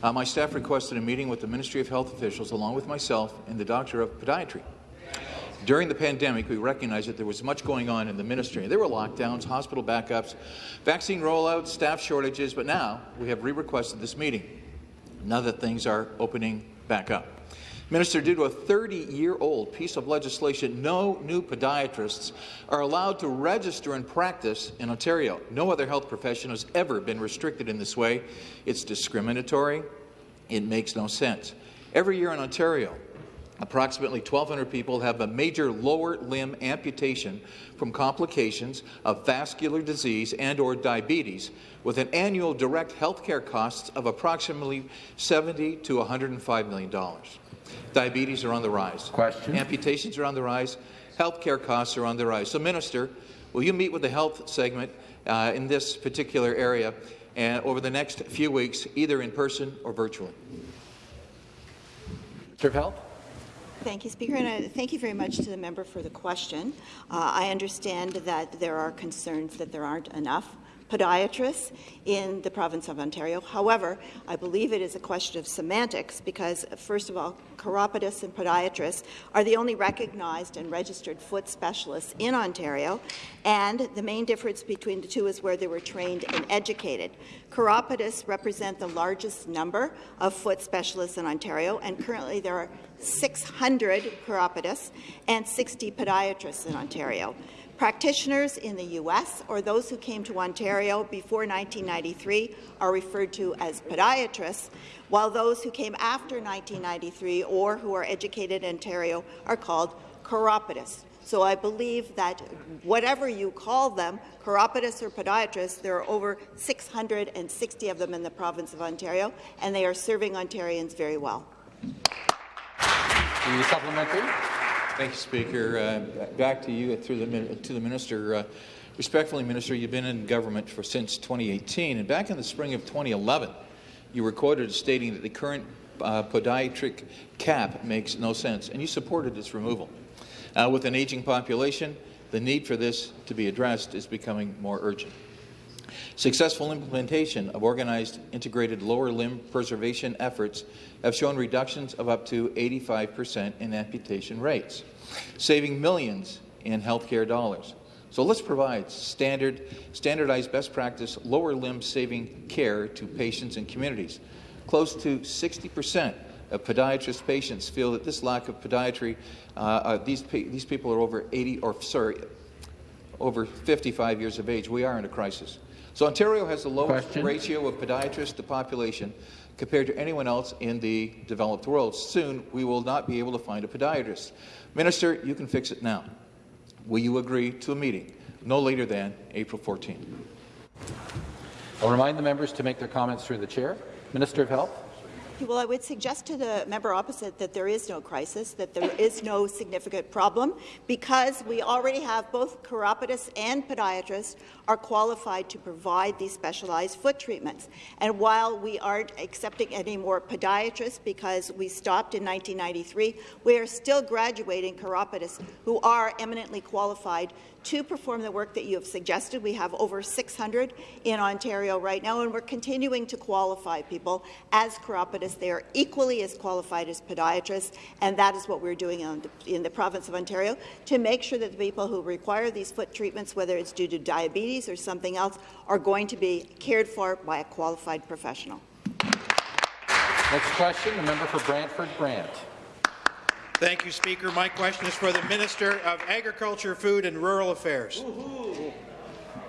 [SPEAKER 17] uh, my staff requested a meeting with the Ministry of Health officials, along with myself and the Doctor of Podiatry. During the pandemic, we recognized that there was much going on in the ministry. There were lockdowns, hospital backups, vaccine rollouts, staff shortages, but now we have re-requested this meeting, now that things are opening back up. Minister, due to a 30-year-old piece of legislation, no new podiatrists are allowed to register and practice in Ontario. No other health profession has ever been restricted in this way. It's discriminatory. It makes no sense. Every year in Ontario, Approximately 1,200 people have a major lower limb amputation from complications of vascular disease and or diabetes, with an annual direct health care costs of approximately 70 to 105 million dollars. Diabetes are on the rise.
[SPEAKER 1] Question.
[SPEAKER 17] Amputations are on the rise. Health care costs are on the rise. So, Minister, will you meet with the health segment uh, in this particular area and over the next few weeks, either in person or virtually?
[SPEAKER 1] Minister of Health.
[SPEAKER 5] Thank you, Speaker, and I thank you very much to the member for the question. Uh, I understand that there are concerns that there aren't enough podiatrists in the province of Ontario. However, I believe it is a question of semantics because, first of all, chiropodists and podiatrists are the only recognized and registered foot specialists in Ontario, and the main difference between the two is where they were trained and educated. Chiropodists represent the largest number of foot specialists in Ontario, and currently there are 600 chiropodists and 60 podiatrists in Ontario. Practitioners in the U.S. or those who came to Ontario before 1993 are referred to as podiatrists, while those who came after 1993 or who are educated in Ontario are called chiropodists. So I believe that whatever you call them, chiropodists or podiatrists, there are over 660 of them in the province of Ontario, and they are serving Ontarians very well.
[SPEAKER 1] The supplementary.
[SPEAKER 17] Thank you, Speaker. Uh, back to you through the to the minister. Uh, respectfully, Minister, you've been in government for since 2018, and back in the spring of 2011, you were quoted as stating that the current uh, podiatric cap makes no sense, and you supported its removal. Uh, with an aging population, the need for this to be addressed is becoming more urgent. Successful implementation of organized integrated lower limb preservation efforts have shown reductions of up to 85% in amputation rates, saving millions in healthcare dollars. So let's provide standard, standardized best practice lower limb saving care to patients and communities. Close to 60% of podiatrist patients feel that this lack of podiatry, uh, uh, these, these people are over 80, or sorry, over 55 years of age. We are in a crisis. So Ontario has the lowest Question. ratio of podiatrists to population compared to anyone else in the developed world. Soon, we will not be able to find a podiatrist. Minister, you can fix it now. Will you agree to a meeting no later than April 14?
[SPEAKER 1] I'll remind the members to make their comments through the chair. Minister of Health.
[SPEAKER 5] Well, I would suggest to the member opposite that there is no crisis, that there is no significant problem, because we already have both chiropodists and podiatrists are qualified to provide these specialized foot treatments. And while we aren't accepting any more podiatrists because we stopped in 1993, we are still graduating chiropodists who are eminently qualified to perform the work that you have suggested. We have over 600 in Ontario right now, and we're continuing to qualify people as chiropodists. They are equally as qualified as podiatrists, and that is what we're doing in the, in the province of Ontario to make sure that the people who require these foot treatments, whether it's due to diabetes or something else, are going to be cared for by a qualified professional.
[SPEAKER 1] Next question, the member for Brantford Brant.
[SPEAKER 18] Thank you, Speaker. My question is for the Minister of Agriculture, Food and Rural Affairs.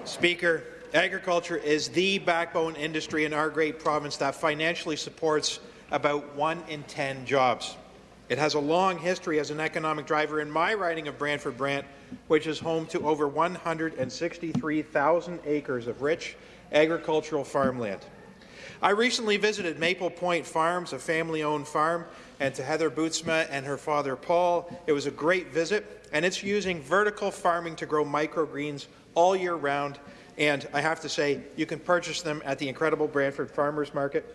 [SPEAKER 18] Speaker, agriculture is the backbone industry in our great province that financially supports about one in 10 jobs. It has a long history as an economic driver in my riding of Brantford Brant, which is home to over 163,000 acres of rich agricultural farmland. I recently visited Maple Point Farms, a family-owned farm, and to Heather Bootsma and her father Paul. It was a great visit, and it's using vertical farming to grow microgreens all year round. And I have to say, you can purchase them at the incredible Brantford Farmers Market.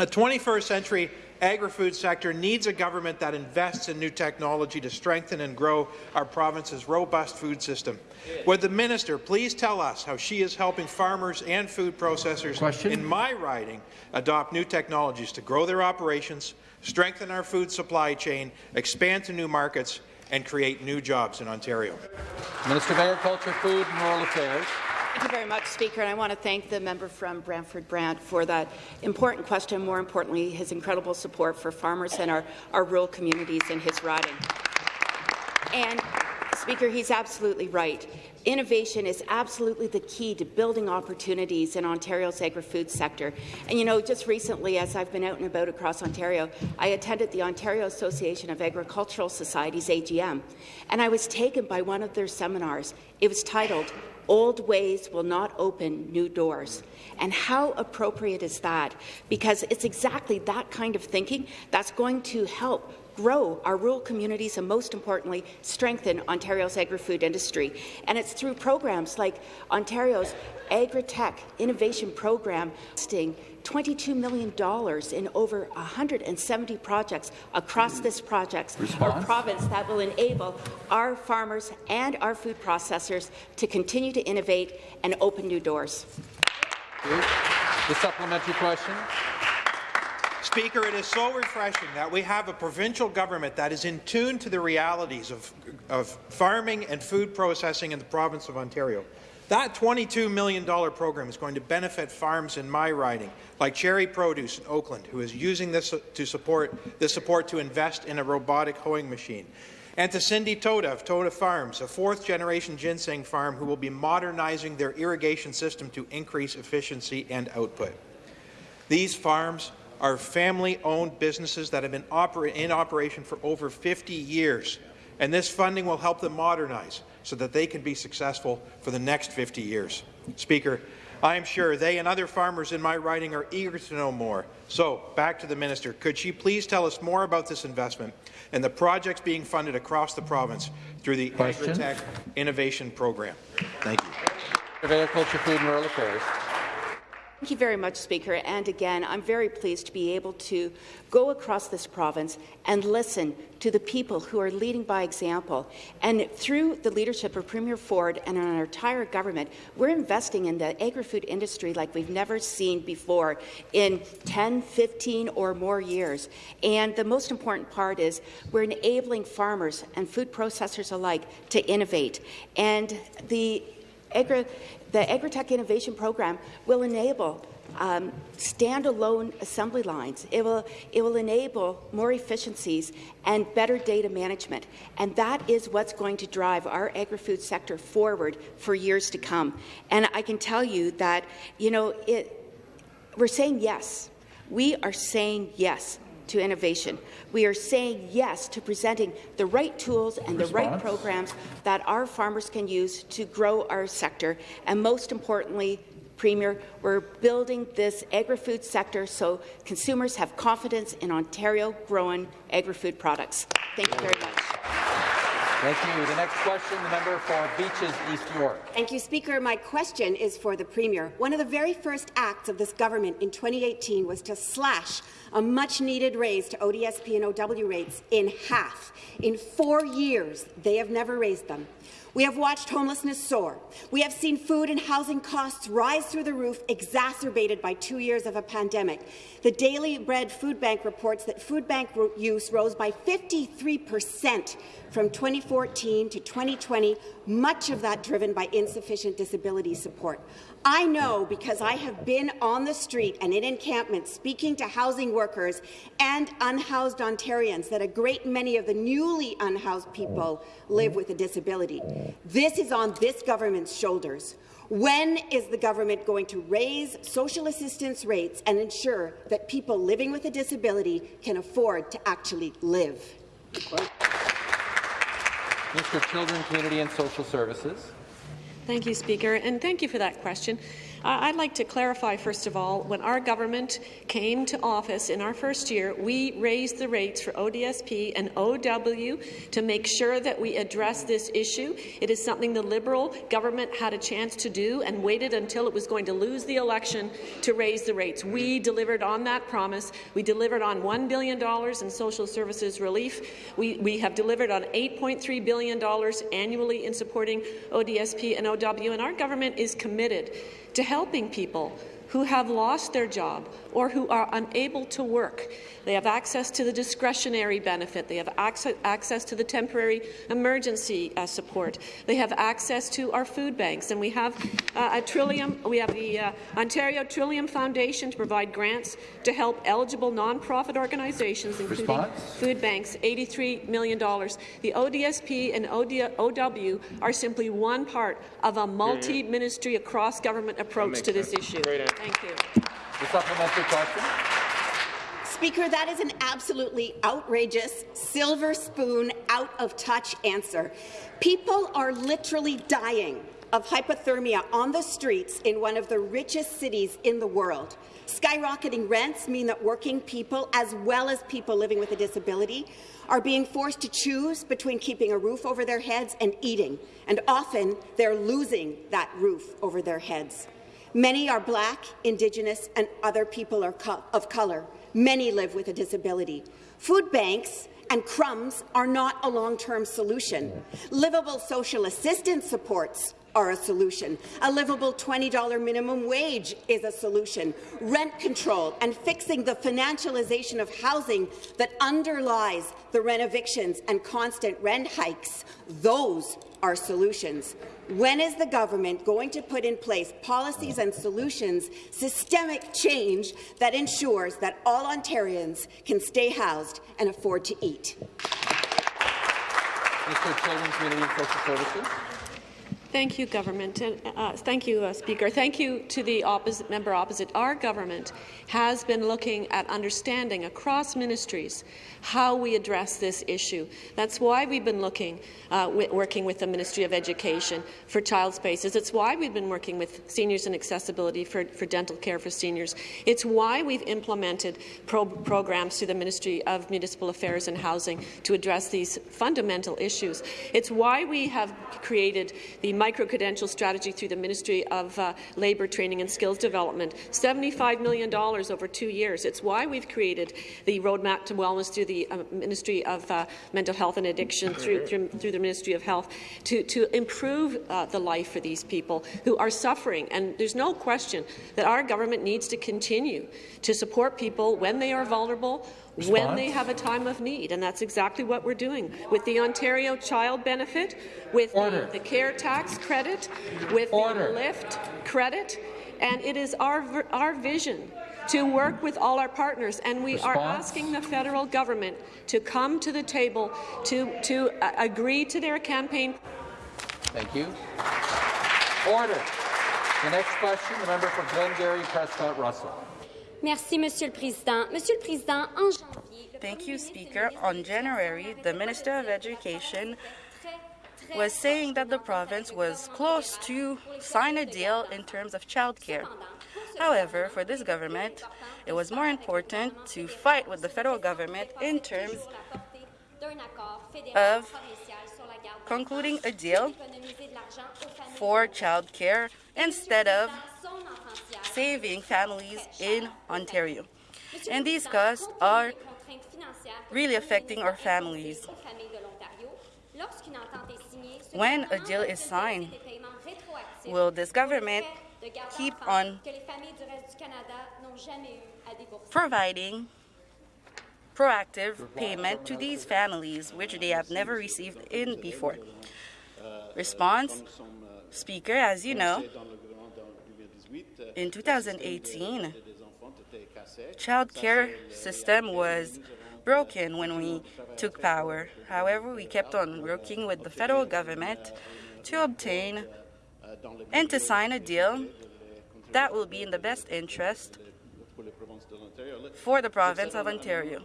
[SPEAKER 18] A 21st century agri-food sector needs a government that invests in new technology to strengthen and grow our province's robust food system. Would the minister please tell us how she is helping farmers and food processors Question? in my riding adopt new technologies to grow their operations, strengthen our food supply chain, expand to new markets, and create new jobs in Ontario.
[SPEAKER 1] Minister of Agriculture, Food and Rural Affairs.
[SPEAKER 19] Thank you very much, Speaker. And I want to thank the member from Brantford Brant for that important question, more importantly, his incredible support for farmers and our, our rural communities in his riding. And Speaker, he's absolutely right. Innovation is absolutely the key to building opportunities in Ontario's agri-food sector. And you know, just recently, as I've been out and about across Ontario, I attended the Ontario Association of Agricultural Societies AGM, and I was taken by one of their seminars. It was titled Old ways will not open new doors. And how appropriate is that? Because it's exactly that kind of thinking that's going to help grow our rural communities and, most importantly, strengthen Ontario's agri-food industry. And it's through programs like Ontario's Agri-Tech Innovation Program, $22 million in over 170 projects across this province that will enable our farmers and our food processors to continue to innovate and open new doors.
[SPEAKER 1] The supplementary question.
[SPEAKER 18] Speaker, it is so refreshing that we have a provincial government that is in tune to the realities of, of farming and food processing in the province of Ontario. That $22 million program is going to benefit farms in my riding, like Cherry Produce in Oakland, who is using this to support this support to invest in a robotic hoeing machine. And to Cindy Toda of Toda Farms, a fourth-generation ginseng farm who will be modernizing their irrigation system to increase efficiency and output. These farms are family-owned businesses that have been oper in operation for over 50 years, and this funding will help them modernize so that they can be successful for the next 50 years. Speaker, I am sure they and other farmers in my riding are eager to know more. So, back to the minister. Could she please tell us more about this investment and the projects being funded across the province through the Agri-Tech Innovation Program? Thank you.
[SPEAKER 1] Agriculture, Food and Rural Affairs.
[SPEAKER 19] Thank you very much, Speaker. And again, I'm very pleased to be able to go across this province and listen to the people who are leading by example. And through the leadership of Premier Ford and our entire government, we're investing in the agri-food industry like we've never seen before in 10, 15 or more years. And the most important part is we're enabling farmers and food processors alike to innovate. And the agri the Agri-Tech Innovation Program will enable um, standalone assembly lines. It will, it will enable more efficiencies and better data management. And that is what's going to drive our agri-food sector forward for years to come. And I can tell you that, you know, it, we're saying yes. We are saying yes to innovation. We are saying yes to presenting the right tools and Response. the right programs that our farmers can use to grow our sector, and most importantly, Premier, we're building this agri-food sector so consumers have confidence in Ontario-grown agri-food products. Thank you very much.
[SPEAKER 1] Thank you. The next question, the member for Beaches, East York.
[SPEAKER 20] Thank you, Speaker. My question is for the Premier. One of the very first acts of this government in 2018 was to slash a much-needed raise to ODSP and OW rates in half. In four years, they have never raised them. We have watched homelessness soar. We have seen food and housing costs rise through the roof, exacerbated by two years of a pandemic. The Daily Bread Food Bank reports that food bank use rose by 53 percent from 2014 to 2020, much of that driven by insufficient disability support. I know because I have been on the street and in encampments speaking to housing workers and unhoused Ontarians that a great many of the newly unhoused people live with a disability. This is on this government's shoulders. When is the government going to raise social assistance rates and ensure that people living with a disability can afford to actually live?
[SPEAKER 1] Of Children, Community and Social Services.
[SPEAKER 21] Thank you, Speaker, and thank you for that question. I'd like to clarify, first of all, when our government came to office in our first year, we raised the rates for ODSP and OW to make sure that we address this issue. It is something the Liberal government had a chance to do and waited until it was going to lose the election to raise the rates. We delivered on that promise. We delivered on $1 billion in social services relief. We, we have delivered on $8.3 billion annually in supporting ODSP and OW, and our government is committed to helping people who have lost their job, or who are unable to work. They have access to the discretionary benefit. They have access, access to the temporary emergency uh, support. They have access to our food banks, and we have uh, a Trillium. We have the uh, Ontario Trillium Foundation to provide grants to help eligible nonprofit organizations, including
[SPEAKER 1] Response?
[SPEAKER 21] food banks, $83 million. The ODSP and OD OW are simply one part of a multi-ministry across government approach to this issue. Thank you.
[SPEAKER 1] The supplementary question.
[SPEAKER 20] Speaker, that is an absolutely outrageous, silver spoon, out of touch answer. People are literally dying of hypothermia on the streets in one of the richest cities in the world. Skyrocketing rents mean that working people, as well as people living with a disability, are being forced to choose between keeping a roof over their heads and eating, and often they're losing that roof over their heads. Many are Black, Indigenous, and other people of colour. Many live with a disability. Food banks and crumbs are not a long-term solution. Livable social assistance supports are a solution. A livable $20 minimum wage is a solution. Rent control and fixing the financialization of housing that underlies the rent evictions and constant rent hikes, those are solutions. When is the government going to put in place policies and solutions, systemic change that ensures that all Ontarians can stay housed and afford to eat?
[SPEAKER 1] Mr. Children's Community and Social Services.
[SPEAKER 21] Thank you, government. And, uh, thank you, uh, Speaker. Thank you to the opposite, member opposite. Our government has been looking at understanding across ministries how we address this issue. That's why we've been looking, uh, working with the Ministry of Education for child spaces. It's why we've been working with Seniors and Accessibility for, for dental care for seniors. It's why we've implemented pro programs through the Ministry of Municipal Affairs and Housing to address these fundamental issues. It's why we have created the micro-credential strategy through the Ministry of uh, Labour Training and Skills Development, $75 million over two years. It's why we've created the Roadmap to Wellness through the uh, Ministry of uh, Mental Health and Addiction, through, through, through, the Ministry of Health, to, to improve uh, the life for these people who are suffering. And there's no question that our government needs to continue to support people when they are vulnerable, Response? when they have a time of need, and that's exactly what we're doing with the Ontario Child Benefit, with the, the, Care Tax Credit, with Order. the LIFT credit, and it is our, our vision to work with all our partners, and we Response? are asking the federal government to come to the table to, to uh, agree to their campaign.
[SPEAKER 1] Thank you. Order. The next question, the member for Glengarry Prescott Russell.
[SPEAKER 22] Merci, Monsieur le Président. Monsieur le Président, en janvier...
[SPEAKER 23] Thank you, Speaker. On January, the Minister of Education was saying that the province was close to sign a deal in terms of childcare. However, for this government, it was more important to fight with the federal government in terms of concluding a deal for childcare instead of saving families in Ontario. And these costs are really affecting our families. When a deal is signed, will this government keep on providing proactive payment to these families, which they have never received in before. Response, Speaker, as you know, in 2018, child care system was broken when we took power. However, we kept on working with the federal government to obtain and to sign a deal that will be in the best interest for the province of Ontario.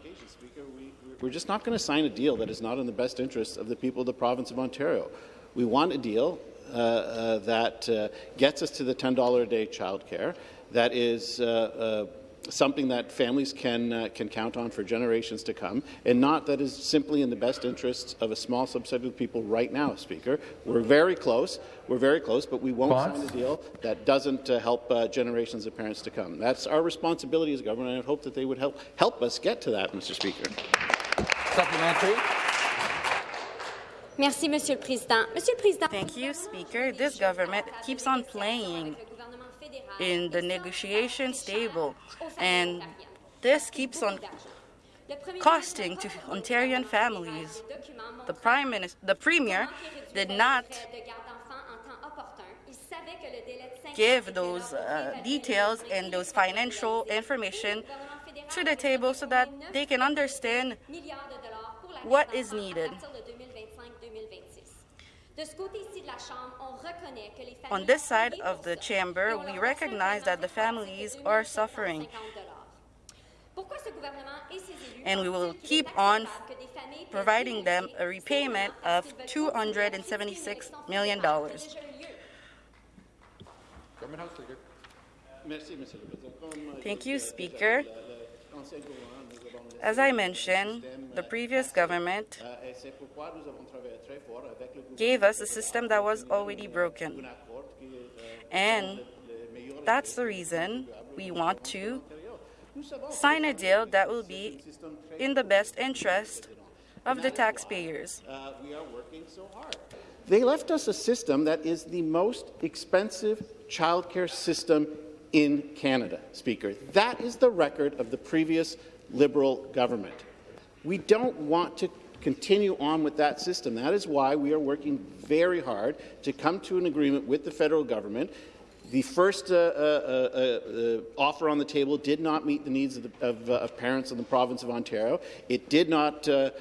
[SPEAKER 3] We're just not going to sign a deal that is not in the best interest of the people of the province of Ontario. We want a deal that uh, gets us to the $10 a day childcare, that is uh, uh, something that families can uh, can count on for generations to come, and not that is simply in the best interests of a small subset of people right now, Speaker. We're very close. We're very close, but we won't Bonds? sign a deal that doesn't uh, help uh, generations of parents to come. That's our responsibility as government, and I hope that they would help help us get to that, Mr. Speaker.
[SPEAKER 1] Supplementary.
[SPEAKER 22] Merci, Monsieur le Président. Monsieur le Président.
[SPEAKER 23] Thank you, Speaker. This government keeps on playing in the negotiations table, and this keeps on costing to Ontarian families. The Prime Minister, the Premier did not give those uh, details and those financial information to the table so that they can understand what is needed. On this side of the chamber, we recognize that the families are suffering. And we will keep on providing them a repayment of $276 million. Thank you, Speaker. As I mentioned, the previous government gave us a system that was already broken. And that's the reason we want to sign a deal that will be in the best interest of the taxpayers.
[SPEAKER 3] They left us a system that is the most expensive childcare system in Canada, Speaker. That is the record of the previous Liberal government. We don't want to continue on with that system. That is why we are working very hard to come to an agreement with the federal government. The first uh, uh, uh, uh offer on the table did not meet the needs of, the, of, uh, of parents in the province of Ontario. It did not uh,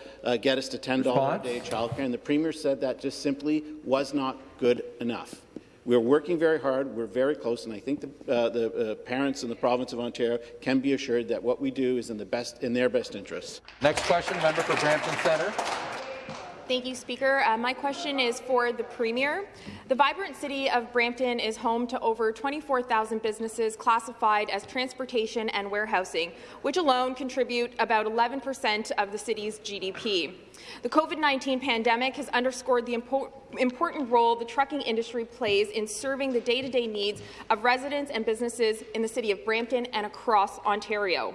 [SPEAKER 3] get us to $10 a day childcare, and the Premier said that just simply was not good enough. We're working very hard. We're very close, and I think the, uh, the uh, parents in the province of Ontario can be assured that what we do is in the best in their best interests.
[SPEAKER 1] Next question, member for Brampton Centre.
[SPEAKER 24] Thank you, Speaker. Uh, my question is for the Premier. The vibrant city of Brampton is home to over 24,000 businesses classified as transportation and warehousing, which alone contribute about 11 percent of the city's GDP. The COVID-19 pandemic has underscored the impo important role the trucking industry plays in serving the day-to-day -day needs of residents and businesses in the city of Brampton and across Ontario.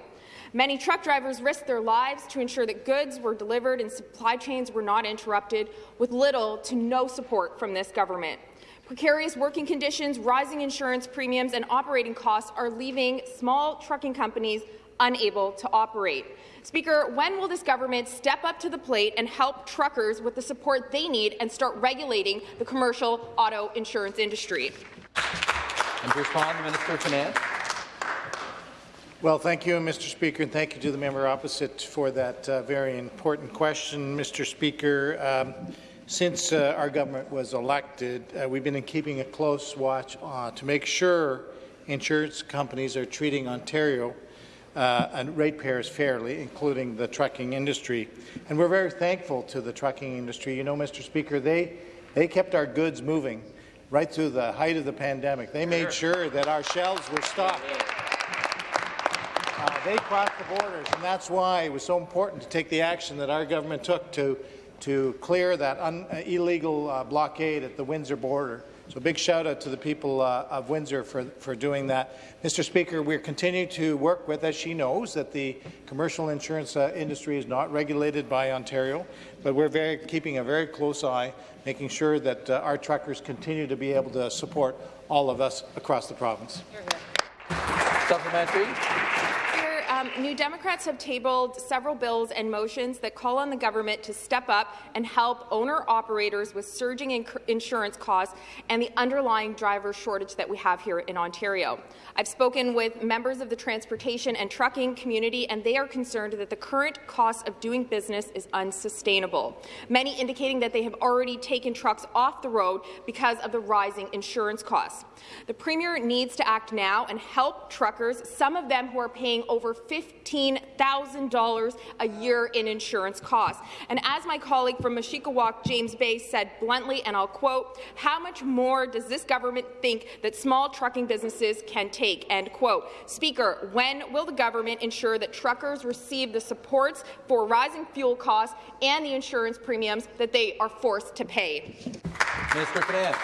[SPEAKER 24] Many truck drivers risked their lives to ensure that goods were delivered and supply chains were not interrupted, with little to no support from this government. Precarious working conditions, rising insurance premiums, and operating costs are leaving small trucking companies unable to operate. Speaker, when will this government step up to the plate and help truckers with the support they need and start regulating the commercial auto insurance industry?
[SPEAKER 1] And respond, Minister of Finance.
[SPEAKER 7] Well, thank you, Mr. Speaker, and thank you to the member opposite for that uh, very important question, Mr. Speaker. Um, since uh, our government was elected, uh, we've been keeping a close watch uh, to make sure insurance companies are treating Ontario uh, and ratepayers fairly, including the trucking industry. And we're very thankful to the trucking industry. You know, Mr. Speaker, they, they kept our goods moving right through the height of the pandemic. They made sure that our shelves were stocked. Uh, they crossed the borders, and that's why it was so important to take the action that our government took to, to clear that un, uh, illegal uh, blockade at the Windsor border. So a big shout out to the people uh, of Windsor for, for doing that. Mr. Speaker, we're continuing to work with, as she knows, that the commercial insurance uh, industry is not regulated by Ontario, but we're very, keeping a very close eye, making sure that our truckers continue to be able to support all of us across the province.
[SPEAKER 1] Supplementary.
[SPEAKER 24] Um, New Democrats have tabled several bills and motions that call on the government to step up and help owner-operators with surging in insurance costs and the underlying driver shortage that we have here in Ontario. I've spoken with members of the transportation and trucking community, and they are concerned that the current cost of doing business is unsustainable, many indicating that they have already taken trucks off the road because of the rising insurance costs. The Premier needs to act now and help truckers, some of them who are paying over $15,000 a year in insurance costs. And as my colleague from Mushkegowuk, James Bay, said bluntly, and I'll quote, how much more does this government think that small trucking businesses can take, end quote. Speaker, when will the government ensure that truckers receive the supports for rising fuel costs and the insurance premiums that they are forced to pay?
[SPEAKER 1] Minister Finance.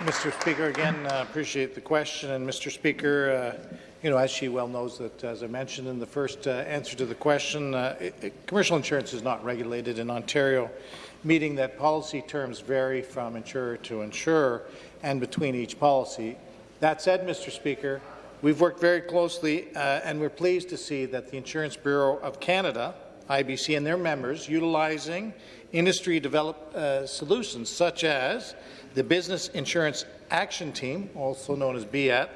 [SPEAKER 7] Mr. Speaker, again, uh, appreciate the question. And Mr. Speaker, uh, you know, as she well knows that, as I mentioned in the first uh, answer to the question, uh, it, it, commercial insurance is not regulated in Ontario, meaning that policy terms vary from insurer to insurer and between each policy. That said, Mr. Speaker, we've worked very closely uh, and we're pleased to see that the Insurance Bureau of Canada, IBC, and their members utilizing industry-developed uh, solutions such as the Business Insurance Action Team, also known as BIAT,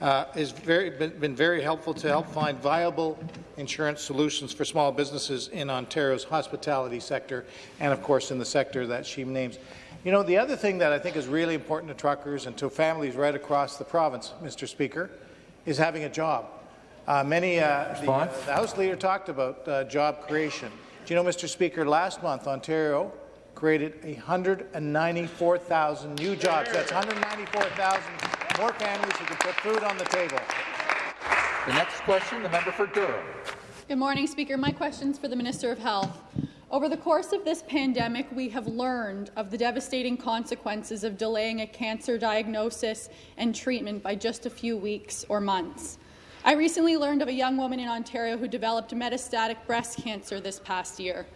[SPEAKER 7] uh, has very, been, been very helpful to help find viable insurance solutions for small businesses in Ontario's hospitality sector and, of course, in the sector that she names. You know, the other thing that I think is really important to truckers and to families right across the province, Mr. Speaker, is having a job. Uh, many, uh, the, uh, the House Leader talked about uh, job creation. Do you know, Mr. Speaker, last month Ontario created 194,000 new jobs. That's 194,000 more families who can put food on the table.
[SPEAKER 1] The next question, the member for Durham.
[SPEAKER 25] Good morning, Speaker. My question is for the Minister of Health. Over the course of this pandemic, we have learned of the devastating consequences of delaying a cancer diagnosis and treatment by just a few weeks or months. I recently learned of a young woman in Ontario who developed metastatic breast cancer this past year.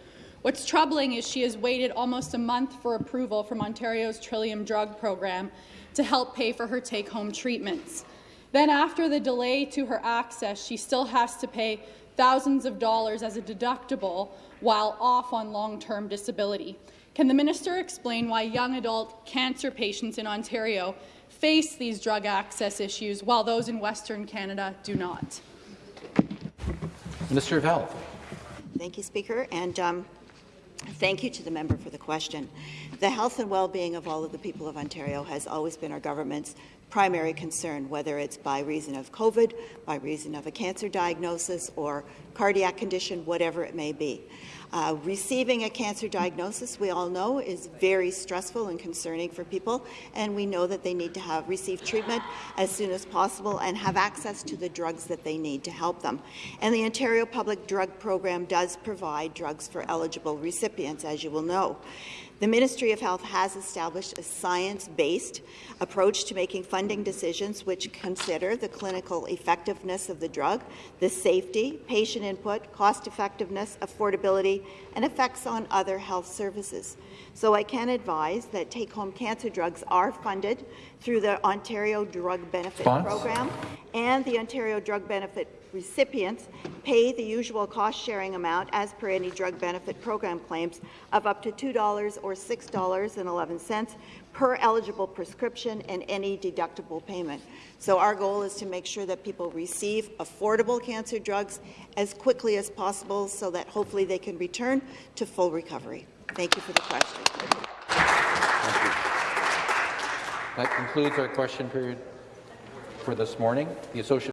[SPEAKER 25] What's troubling is she has waited almost a month for approval from Ontario's Trillium Drug Program to help pay for her take-home treatments. Then after the delay to her access, she still has to pay thousands of dollars as a deductible while off on long-term disability. Can the minister explain why young adult cancer patients in Ontario face these drug access issues while those in Western Canada do not?
[SPEAKER 1] Minister of Health.
[SPEAKER 5] Thank you, Speaker, and um, thank you to the member for the question. The health and well-being of all of the people of Ontario has always been our government's primary concern, whether it's by reason of COVID, by reason of a cancer diagnosis or cardiac condition, whatever it may be. Uh, receiving a cancer diagnosis, we all know, is very stressful and concerning for people, and we know that they need to have receive treatment as soon as possible and have access to the drugs that they need to help them. And the Ontario Public Drug Program does provide drugs for eligible recipients, as you will know. The Ministry of Health has established a science-based approach to making funding decisions which consider the clinical effectiveness of the drug, the safety, patient input, cost-effectiveness, affordability, and effects on other health services. So I can advise that take-home cancer drugs are funded through the Ontario Drug Benefit
[SPEAKER 1] Spons?
[SPEAKER 5] Program and the Ontario Drug Benefit recipients pay the usual cost-sharing amount as per any drug benefit program claims of up to $2 or $6.11 per eligible prescription and any deductible payment. So our goal is to make sure that people receive affordable cancer drugs as quickly as possible so that hopefully they can return to full recovery. Thank you for the question.
[SPEAKER 1] That concludes our question period for this morning. The Associate